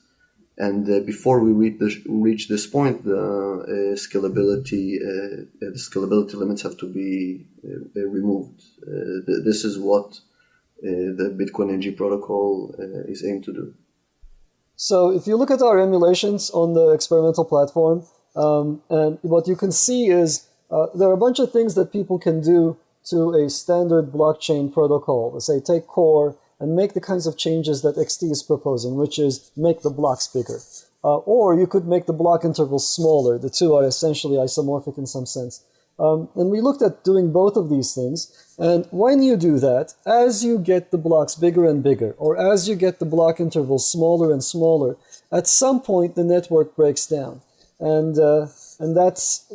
And uh, before we reach this, reach this point, the uh, scalability uh, the scalability limits have to be removed. Th- this is what the Bitcoin NG protocol is aimed to do. So if you look at our emulations on the experimental platform, um, and what you can see is uh, there are a bunch of things that people can do to a standard blockchain protocol. Let's say take core and make the kinds of changes that XT is proposing, which is make the blocks bigger. Uh, or you could make the block intervals smaller. The two are essentially isomorphic in some sense. Um, and we looked at doing both of these things. And when you do that, as you get the blocks bigger and bigger, or as you get the block intervals smaller and smaller, at some point the network breaks down. And, uh, and that's,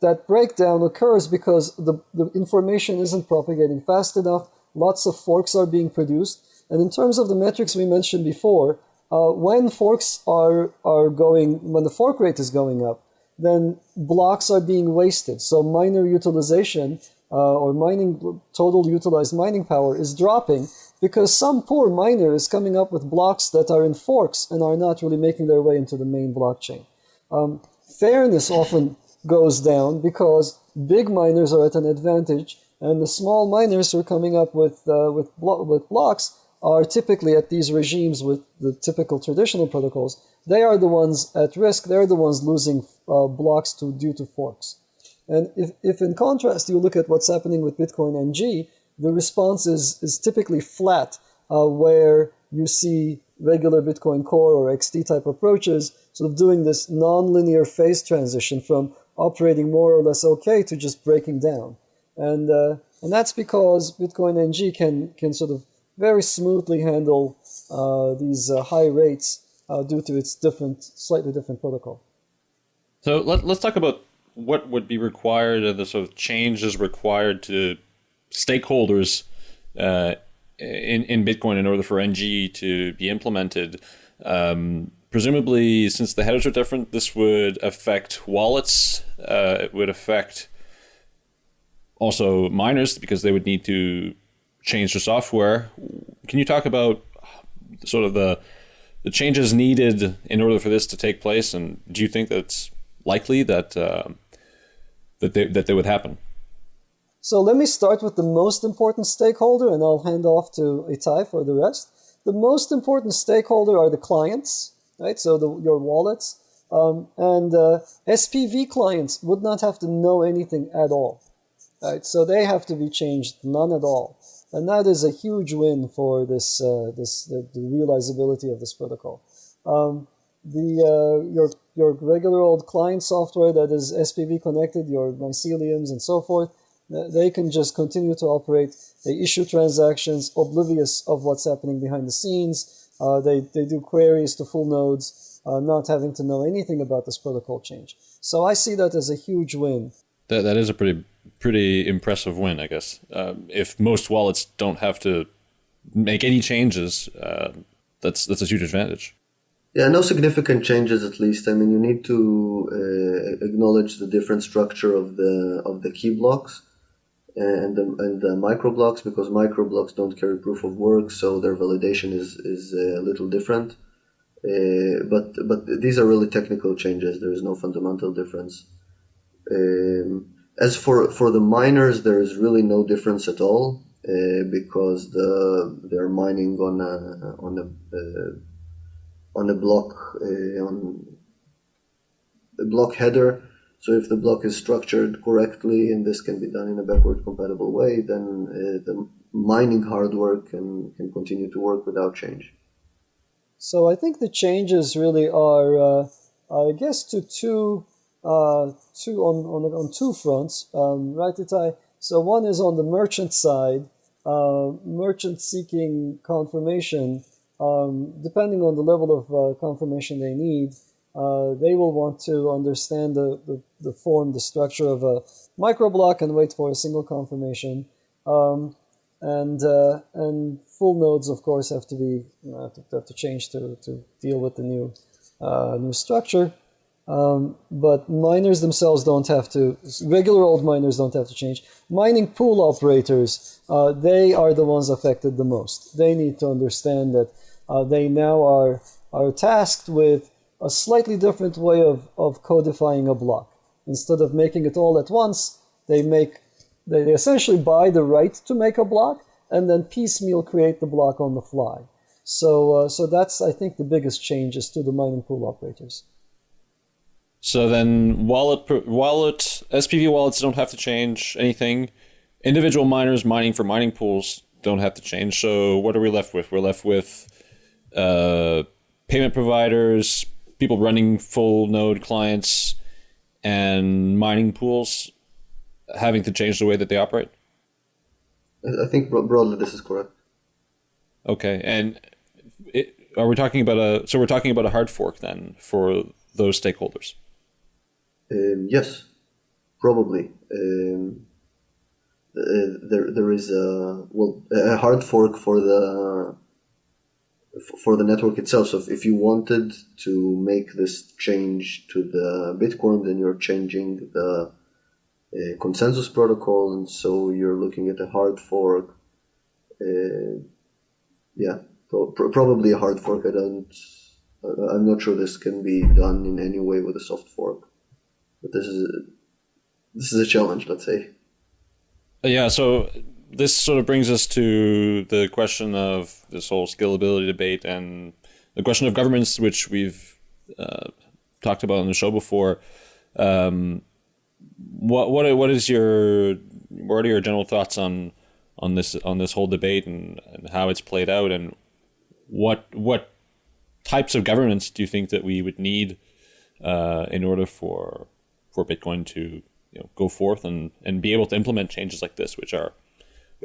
that breakdown occurs because the, the information isn't propagating fast enough, lots of forks are being produced, and in terms of the metrics we mentioned before, uh, when forks are, are going, when the fork rate is going up, then blocks are being wasted. So miner utilization uh, or mining total utilized mining power is dropping because some poor miner is coming up with blocks that are in forks and are not really making their way into the main blockchain. Um, fairness often goes down because big miners are at an advantage and the small miners who are coming up with, uh, with, blo- with blocks are typically at these regimes with the typical traditional protocols, they are the ones at risk. They're the ones losing uh, blocks to, due to forks. And if, if in contrast you look at what's happening with Bitcoin NG, the response is, is typically flat, uh, where you see regular Bitcoin Core or XT type approaches sort of doing this nonlinear phase transition from operating more or less okay to just breaking down. And, uh, and that's because Bitcoin NG can, can sort of very smoothly handle uh, these uh, high rates uh, due to its different, slightly different protocol. So let, let's talk about what would be required and the sort of changes required to stakeholders uh, in, in Bitcoin in order for NG to be implemented. Um, presumably, since the headers are different, this would affect wallets. Uh, it would affect also miners because they would need to change the software. Can you talk about sort of the the changes needed in order for this to take place, and do you think that's likely that uh, that they that they would happen? So let me start with the most important stakeholder, and I'll hand off to Ittay for the rest. The most important stakeholder are the clients, right? So the, your wallets. Um, and uh, SPV clients would not have to know anything at all, right? So they have to be changed, none at all and that is a huge win for this uh, this the, the, realizability of this protocol. Um, the uh, your your regular old client software that is SPV connected, your myceliums and so forth, they can just continue to operate. They issue transactions oblivious of what's happening behind the scenes. Uh, they they do queries to full nodes, uh, not having to know anything about this protocol change. So I see that as a huge win. That that is a pretty pretty impressive win, I guess. Uh, if most wallets don't have to make any changes, uh, that's that's a huge advantage. Yeah, no significant changes at least. I mean, you need to uh, acknowledge the different structure of the of the key blocks and the, and the micro blocks because microblocks don't carry proof of work, so their validation is is a little different. Uh, but but these are really technical changes. There is no fundamental difference. Um, as for for the miners, there is really no difference at all uh, because the they're mining on a on a uh, on a block uh, on a block header. So if the block is structured correctly and this can be done in a backward compatible way, then uh, the mining hardware can can continue to work without change. So I think the changes really are, uh, I guess, to two uh, two on, on, on two fronts, um, right, Ittay? So one is on the merchant side, uh, merchant seeking confirmation, um, depending on the level of uh, confirmation they need, uh, they will want to understand the, the, the, form, the structure of a microblock and wait for a single confirmation. Um, and uh, and full nodes, of course, have to be have, to, have to change to, to deal with the new uh, new structure. Um, but miners themselves don't have to. Regular old miners don't have to change. Mining pool operators, uh, they are the ones affected the most. They need to understand that uh, they now are are tasked with a slightly different way of, of codifying a block. Instead of making it all at once, they make they essentially buy the right to make a block and then piecemeal create the block on the fly. So uh, so that's I think the biggest changes to the mining pool operators. So then wallet wallet SPV wallets don't have to change anything. Individual miners mining for mining pools don't have to change. So what are we left with? We're left with uh, payment providers, people running full node clients, and mining pools having to change the way that they operate. I think broadly this is correct. Okay, and it, are we talking about a? So we're talking about a hard fork then for those stakeholders. Um, yes, probably. Um, uh, there, there is a well a hard fork for the for the network itself. So if, you wanted to make this change to the Bitcoin, then you're changing the uh, consensus protocol, and so you're looking at a hard fork. Uh, yeah, pro- probably a hard fork. I don't. I'm not sure this can be done in any way with a soft fork. But this is a, this is a challenge, let's say. Uh, yeah. So this sort of brings us to the question of this whole scalability debate and the question of governments, which we've uh, talked about on the show before. Um, what what what is your what are your general thoughts on on this on this whole debate and, and how it's played out and what what types of governance do you think that we would need uh, in order for for Bitcoin to you know go forth and and be able to implement changes like this, which are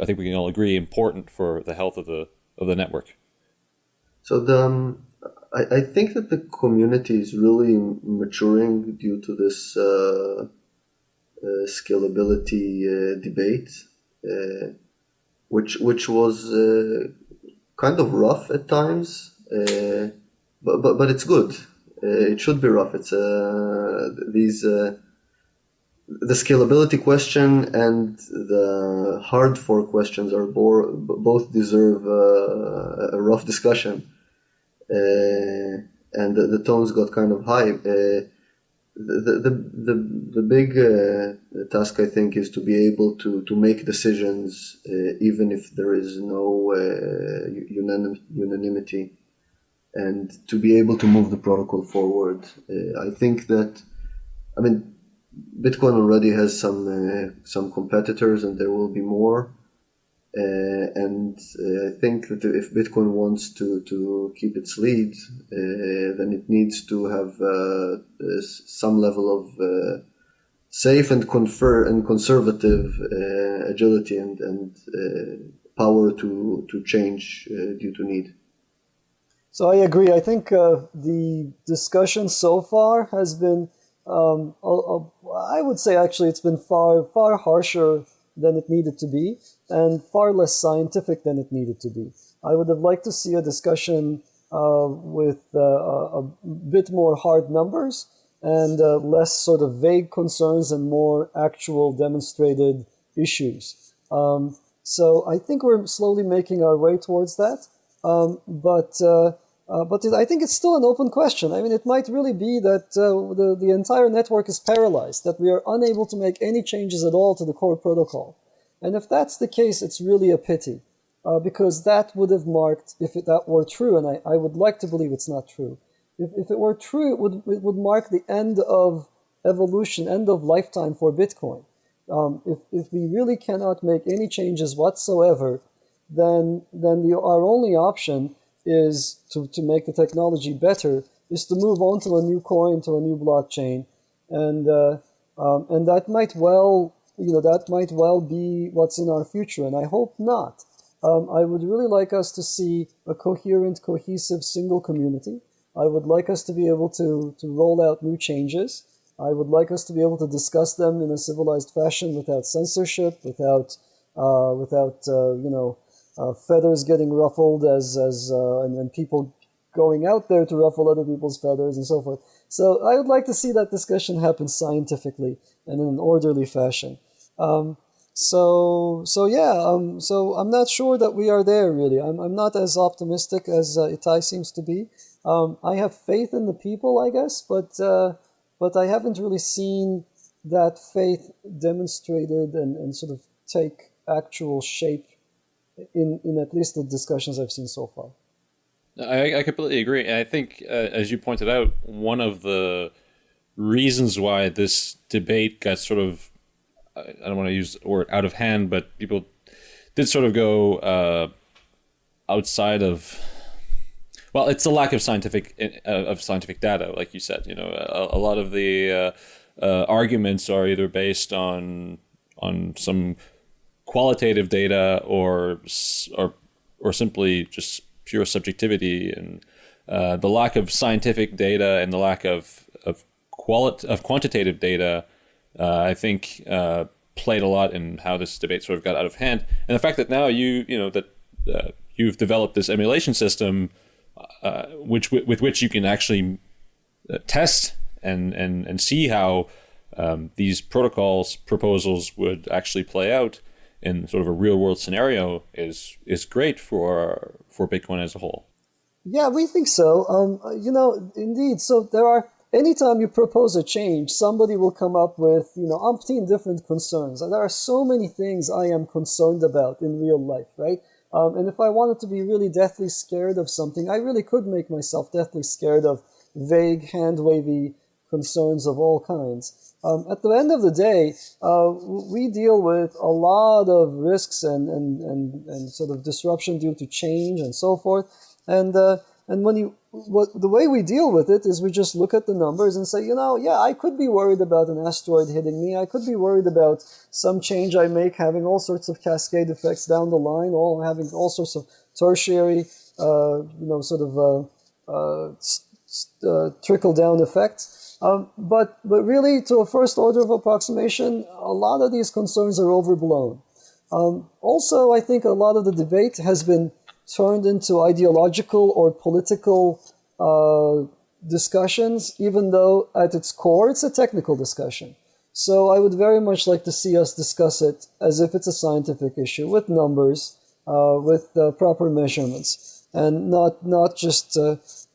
I think we can all agree important for the health of the of the network. So the um, I, I think that the community is really maturing due to this uh, uh, scalability uh, debate, uh, which which was uh, kind of rough at times, uh, but, but but it's good. it should be rough. It's these the scalability question and the hard fork questions are bore, both deserve uh, a rough discussion. Uh, and the, the, tones got kind of high. Uh, the, the, the, the big uh, task, I think, is to be able to, to make decisions uh, even if there is no uh, unanim- unanimity and to be able to move the protocol forward. I think that, I mean, Bitcoin already has some uh, some competitors, and there will be more. Uh, and uh, I think that if Bitcoin wants to, to keep its lead, uh, then it needs to have uh, some level of uh, safe and confer and conservative agility and and power to to change due to need. So I agree. I think the discussion so far has been um, I would say actually it's been far far harsher than it needed to be and far less scientific than it needed to be. I would have liked to see a discussion uh, with uh, a, bit more hard numbers and uh, less sort of vague concerns and more actual demonstrated issues. Um, so I think we're slowly making our way towards that. Um, but uh, but it, I think it's still an open question. I mean, it might really be that uh, the, the entire network is paralyzed, that we are unable to make any changes at all to the core protocol. And if that's the case, it's really a pity, uh, because that would have marked, if it, that were true, and I, I would like to believe it's not true, if, if it were true, it would, it would mark the end of evolution, end of lifetime for Bitcoin. Um, if, if we really cannot make any changes whatsoever, then, then the, our only option is to, to make the technology better is to move on to a new coin, to a new blockchain, and uh, um, and that might well you know that might well be what's in our future, and I hope not. Um, I would really like us to see a coherent, cohesive, single community. I would like us to be able to to roll out new changes. I would like us to be able to discuss them in a civilized fashion without censorship, without uh, without uh, you know uh, feathers getting ruffled as as uh, and, and people going out there to ruffle other people's feathers and so forth. So I would like to see that discussion happen scientifically and in an orderly fashion. Um, so so yeah, um, so I'm not sure that we are there really. I'm I'm not as optimistic as uh, Ittay seems to be. Um, I have faith in the people, I guess, but uh, but I haven't really seen that faith demonstrated and, and sort of take actual shape in in at least the discussions I've seen so far. I, I completely agree. And I think, uh, as you pointed out, one of the reasons why this debate got sort of, I don't want to use the word out of hand, but people did sort of go uh, outside of, well, it's the lack of scientific uh, of scientific data, like you said. You know, a, a lot of the uh, uh, arguments are either based on on some qualitative data or or or simply just pure subjectivity and uh, the lack of scientific data and the lack of of quali- of quantitative data, uh, I think uh, played a lot in how this debate sort of got out of hand. And the fact that now you you know that uh, you've developed this emulation system, uh, which with which you can actually uh, test and and and see how um, these protocols proposals would actually play out in sort of a real world scenario is is great for for Bitcoin as a whole. Yeah, we think so. Um, you know, indeed. So there are anytime you propose a change, somebody will come up with you know umpteen different concerns. And there are so many things I am concerned about in real life, right? Um, and if I wanted to be really deathly scared of something, I really could make myself deathly scared of vague, hand wavy concerns of all kinds. Um, at the end of the day, uh, we deal with a lot of risks and, and, and, and sort of disruption due to change and so forth. And, uh, and when you, what, the way we deal with it is we just look at the numbers and say, you know, yeah, I could be worried about an asteroid hitting me. I could be worried about some change I make having all sorts of cascade effects down the line, all having all sorts of tertiary, uh, you know, sort of uh, uh, uh, trickle down effects. Um, but, but really, to a first order of approximation, a lot of these concerns are overblown. Um, also, I think a lot of the debate has been turned into ideological or political uh, discussions, even though at its core it's a technical discussion. So I would very much like to see us discuss it as if it's a scientific issue with numbers, uh, with uh, proper measurements, and not not just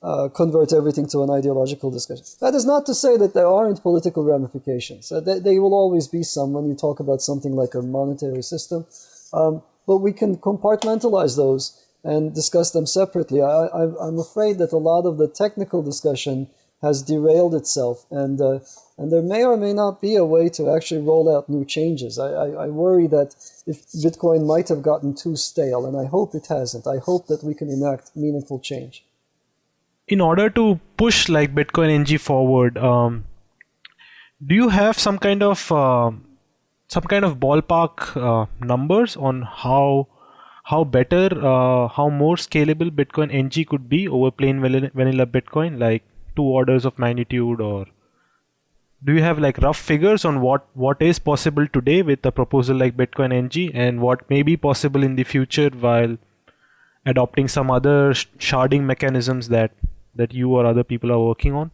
uh, convert everything to an ideological discussion. That is not to say that there aren't political ramifications. Uh, they, they, will always be some when you talk about something like a monetary system. Um, but we can compartmentalize those and discuss them separately. I, am afraid that a lot of the technical discussion has derailed itself, and uh, and there may or may not be a way to actually roll out new changes. I, I, I worry that if Bitcoin might have gotten too stale, and I hope it hasn't. I hope that we can enact meaningful change in order to push like Bitcoin NG forward, um, do you have some kind of uh, some kind of ballpark uh, numbers on how how better, uh, how more scalable Bitcoin NG could be over plain vanilla Bitcoin, like two orders of magnitude, or do you have like rough figures on what what is possible today with a proposal like Bitcoin NG and what may be possible in the future while adopting some other sharding mechanisms that that you or other people are working on?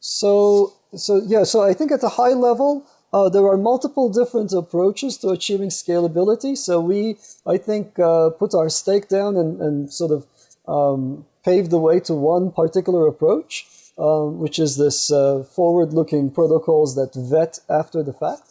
So, so yeah, so I think at a high level, uh, there are multiple different approaches to achieving scalability. So we, I think, uh, put our stake down and, and sort of um, paved the way to one particular approach, um, which is this uh, forward-looking protocols that vet after the fact.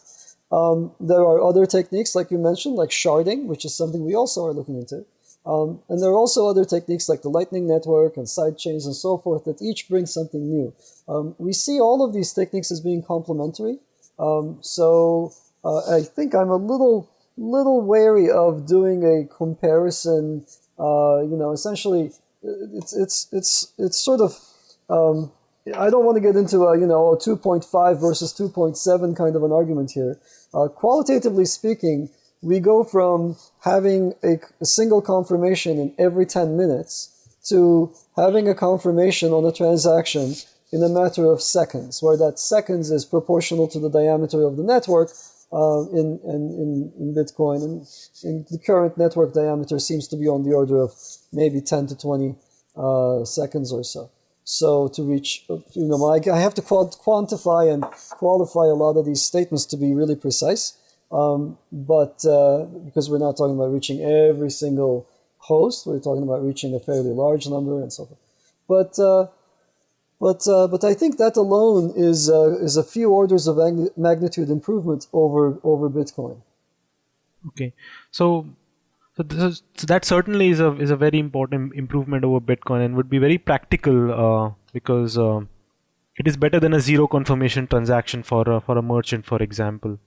Um, there are other techniques, like you mentioned, like sharding, which is something we also are looking into. Um, and there are also other techniques like the Lightning Network and sidechains and so forth that each bring something new. Um, we see all of these techniques as being complementary. Um, so uh, I think I'm a little little wary of doing a comparison. Uh, you know, essentially, it's it's it's it's sort of um, I don't want to get into a you know a 2.5 versus 2.7 kind of an argument here. Uh, qualitatively speaking, we go from having a, a, single confirmation in every 10 minutes to having a confirmation on a transaction in a matter of seconds, where that seconds is proportional to the diameter of the network uh, in, in, in, Bitcoin. And the current network diameter seems to be on the order of maybe 10 to 20 uh, seconds or so. So to reach, you know, I, I have to quantify and qualify a lot of these statements to be really precise. Um, but uh, because we're not talking about reaching every single host, we're talking about reaching a fairly large number and so forth. But uh, but uh, but I think that alone is uh, is a few orders of magnitude improvement over over Bitcoin. Okay, so so, is, so that certainly is a is a very important improvement over Bitcoin and would be very practical uh, because uh, it is better than a zero confirmation transaction for for a merchant, for example.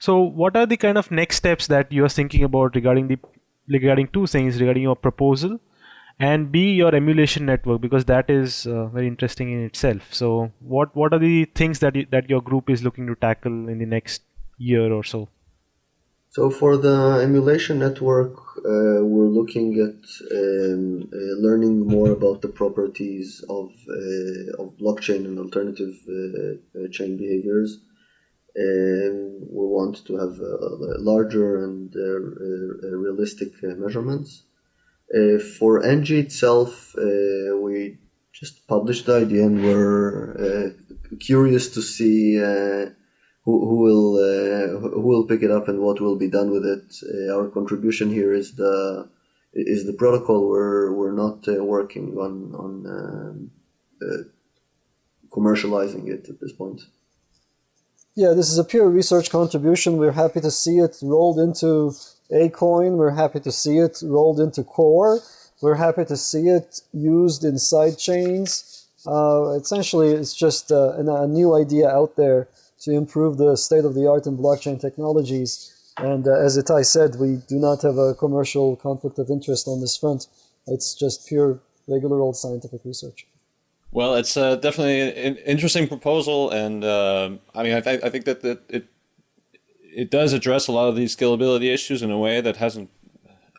So, what are the kind of next steps that you are thinking about regarding the regarding two things regarding your proposal and b your emulation network because that is uh, very interesting in itself. So, what what are the things that you, that your group is looking to tackle in the next year or so? So for the emulation network, uh, we're looking at um, uh, learning more about the properties of, uh, of blockchain and alternative uh, chain behaviors we want to have larger and uh, uh, realistic uh, measurements. for NG itself, we just published the idea and we're curious to see who, who will uh, who will pick it up and what will be done with it. Uh, our contribution here is the is the protocol. We're we're not uh, working on on um, commercializing it at this point. Yeah, this is a pure research contribution. We're happy to see it rolled into Acoin. We're happy to see it rolled into Core. We're happy to see it used in side chains. Uh, essentially, it's just uh, a new idea out there to improve the state of the art in blockchain technologies. And uh, as Ittay said, we do not have a commercial conflict of interest on this front. It's just pure, regular old scientific research. Well, it's uh, definitely an interesting proposal, and uh, I mean, I, th- I think that, that it it does address a lot of these scalability issues in a way that hasn't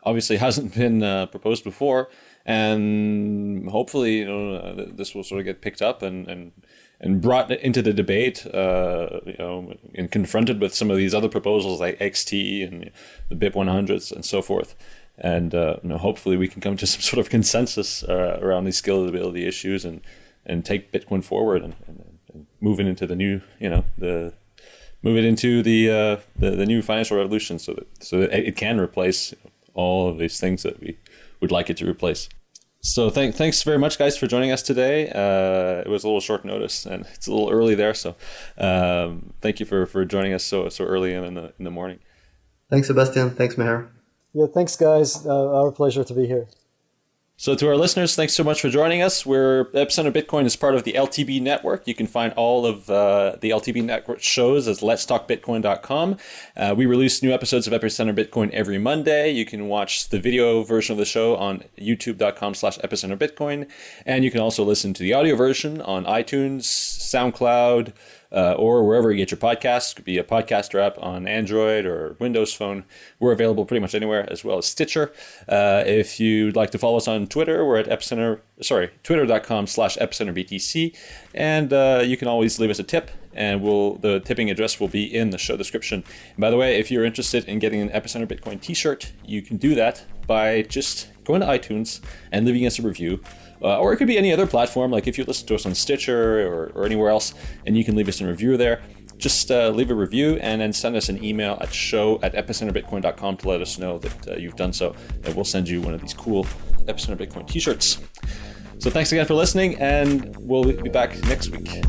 obviously hasn't been uh, proposed before, and hopefully, you know, uh, this will sort of get picked up and and and brought into the debate, uh, you know, and confronted with some of these other proposals like XT and the BIP 100s and so forth. And uh, you know, hopefully we can come to some sort of consensus uh, around these scalability issues and and take Bitcoin forward and, and, and move it into the new, you know, the move it into the uh, the, the new financial revolution, so that so that it can replace all of these things that we would like it to replace. So thank, thanks very much, guys, for joining us today. Uh, it was a little short notice, and it's a little early there. So um, thank you for, for joining us so so early in the in the morning. Thanks, Sebastian. Thanks, Meher. Yeah, thanks, guys. Uh, our pleasure to be here. So, to our listeners, thanks so much for joining us. We're Epicenter Bitcoin is part of the LTB network. You can find all of uh, the LTB network shows at letstalkbitcoin.com. Uh, we release new episodes of Epicenter Bitcoin every Monday. You can watch the video version of the show on youtube.com slash epicenter bitcoin. And you can also listen to the audio version on iTunes, SoundCloud, uh, or wherever you get your podcasts. Could be a podcaster app on Android or Windows Phone. We're available pretty much anywhere, as well as Stitcher. Uh, if you'd like to follow us on Twitter, we're at Epicenter. Sorry, twitter.com slash epicenterbtc, and uh, you can always leave us a tip. And we'll the tipping address will be in the show description. And by the way, if you're interested in getting an Epicenter Bitcoin T-shirt, you can do that by just going to iTunes and leaving us a review uh, or it could be any other platform. Like if you listen to us on Stitcher or, or anywhere else, and you can leave us a review there. Just uh, leave a review and then send us an email at show at epicenterbitcoin.com to let us know that uh, you've done so, and we'll send you one of these cool Epicenter Bitcoin t-shirts. So thanks again for listening, and we'll be back next week.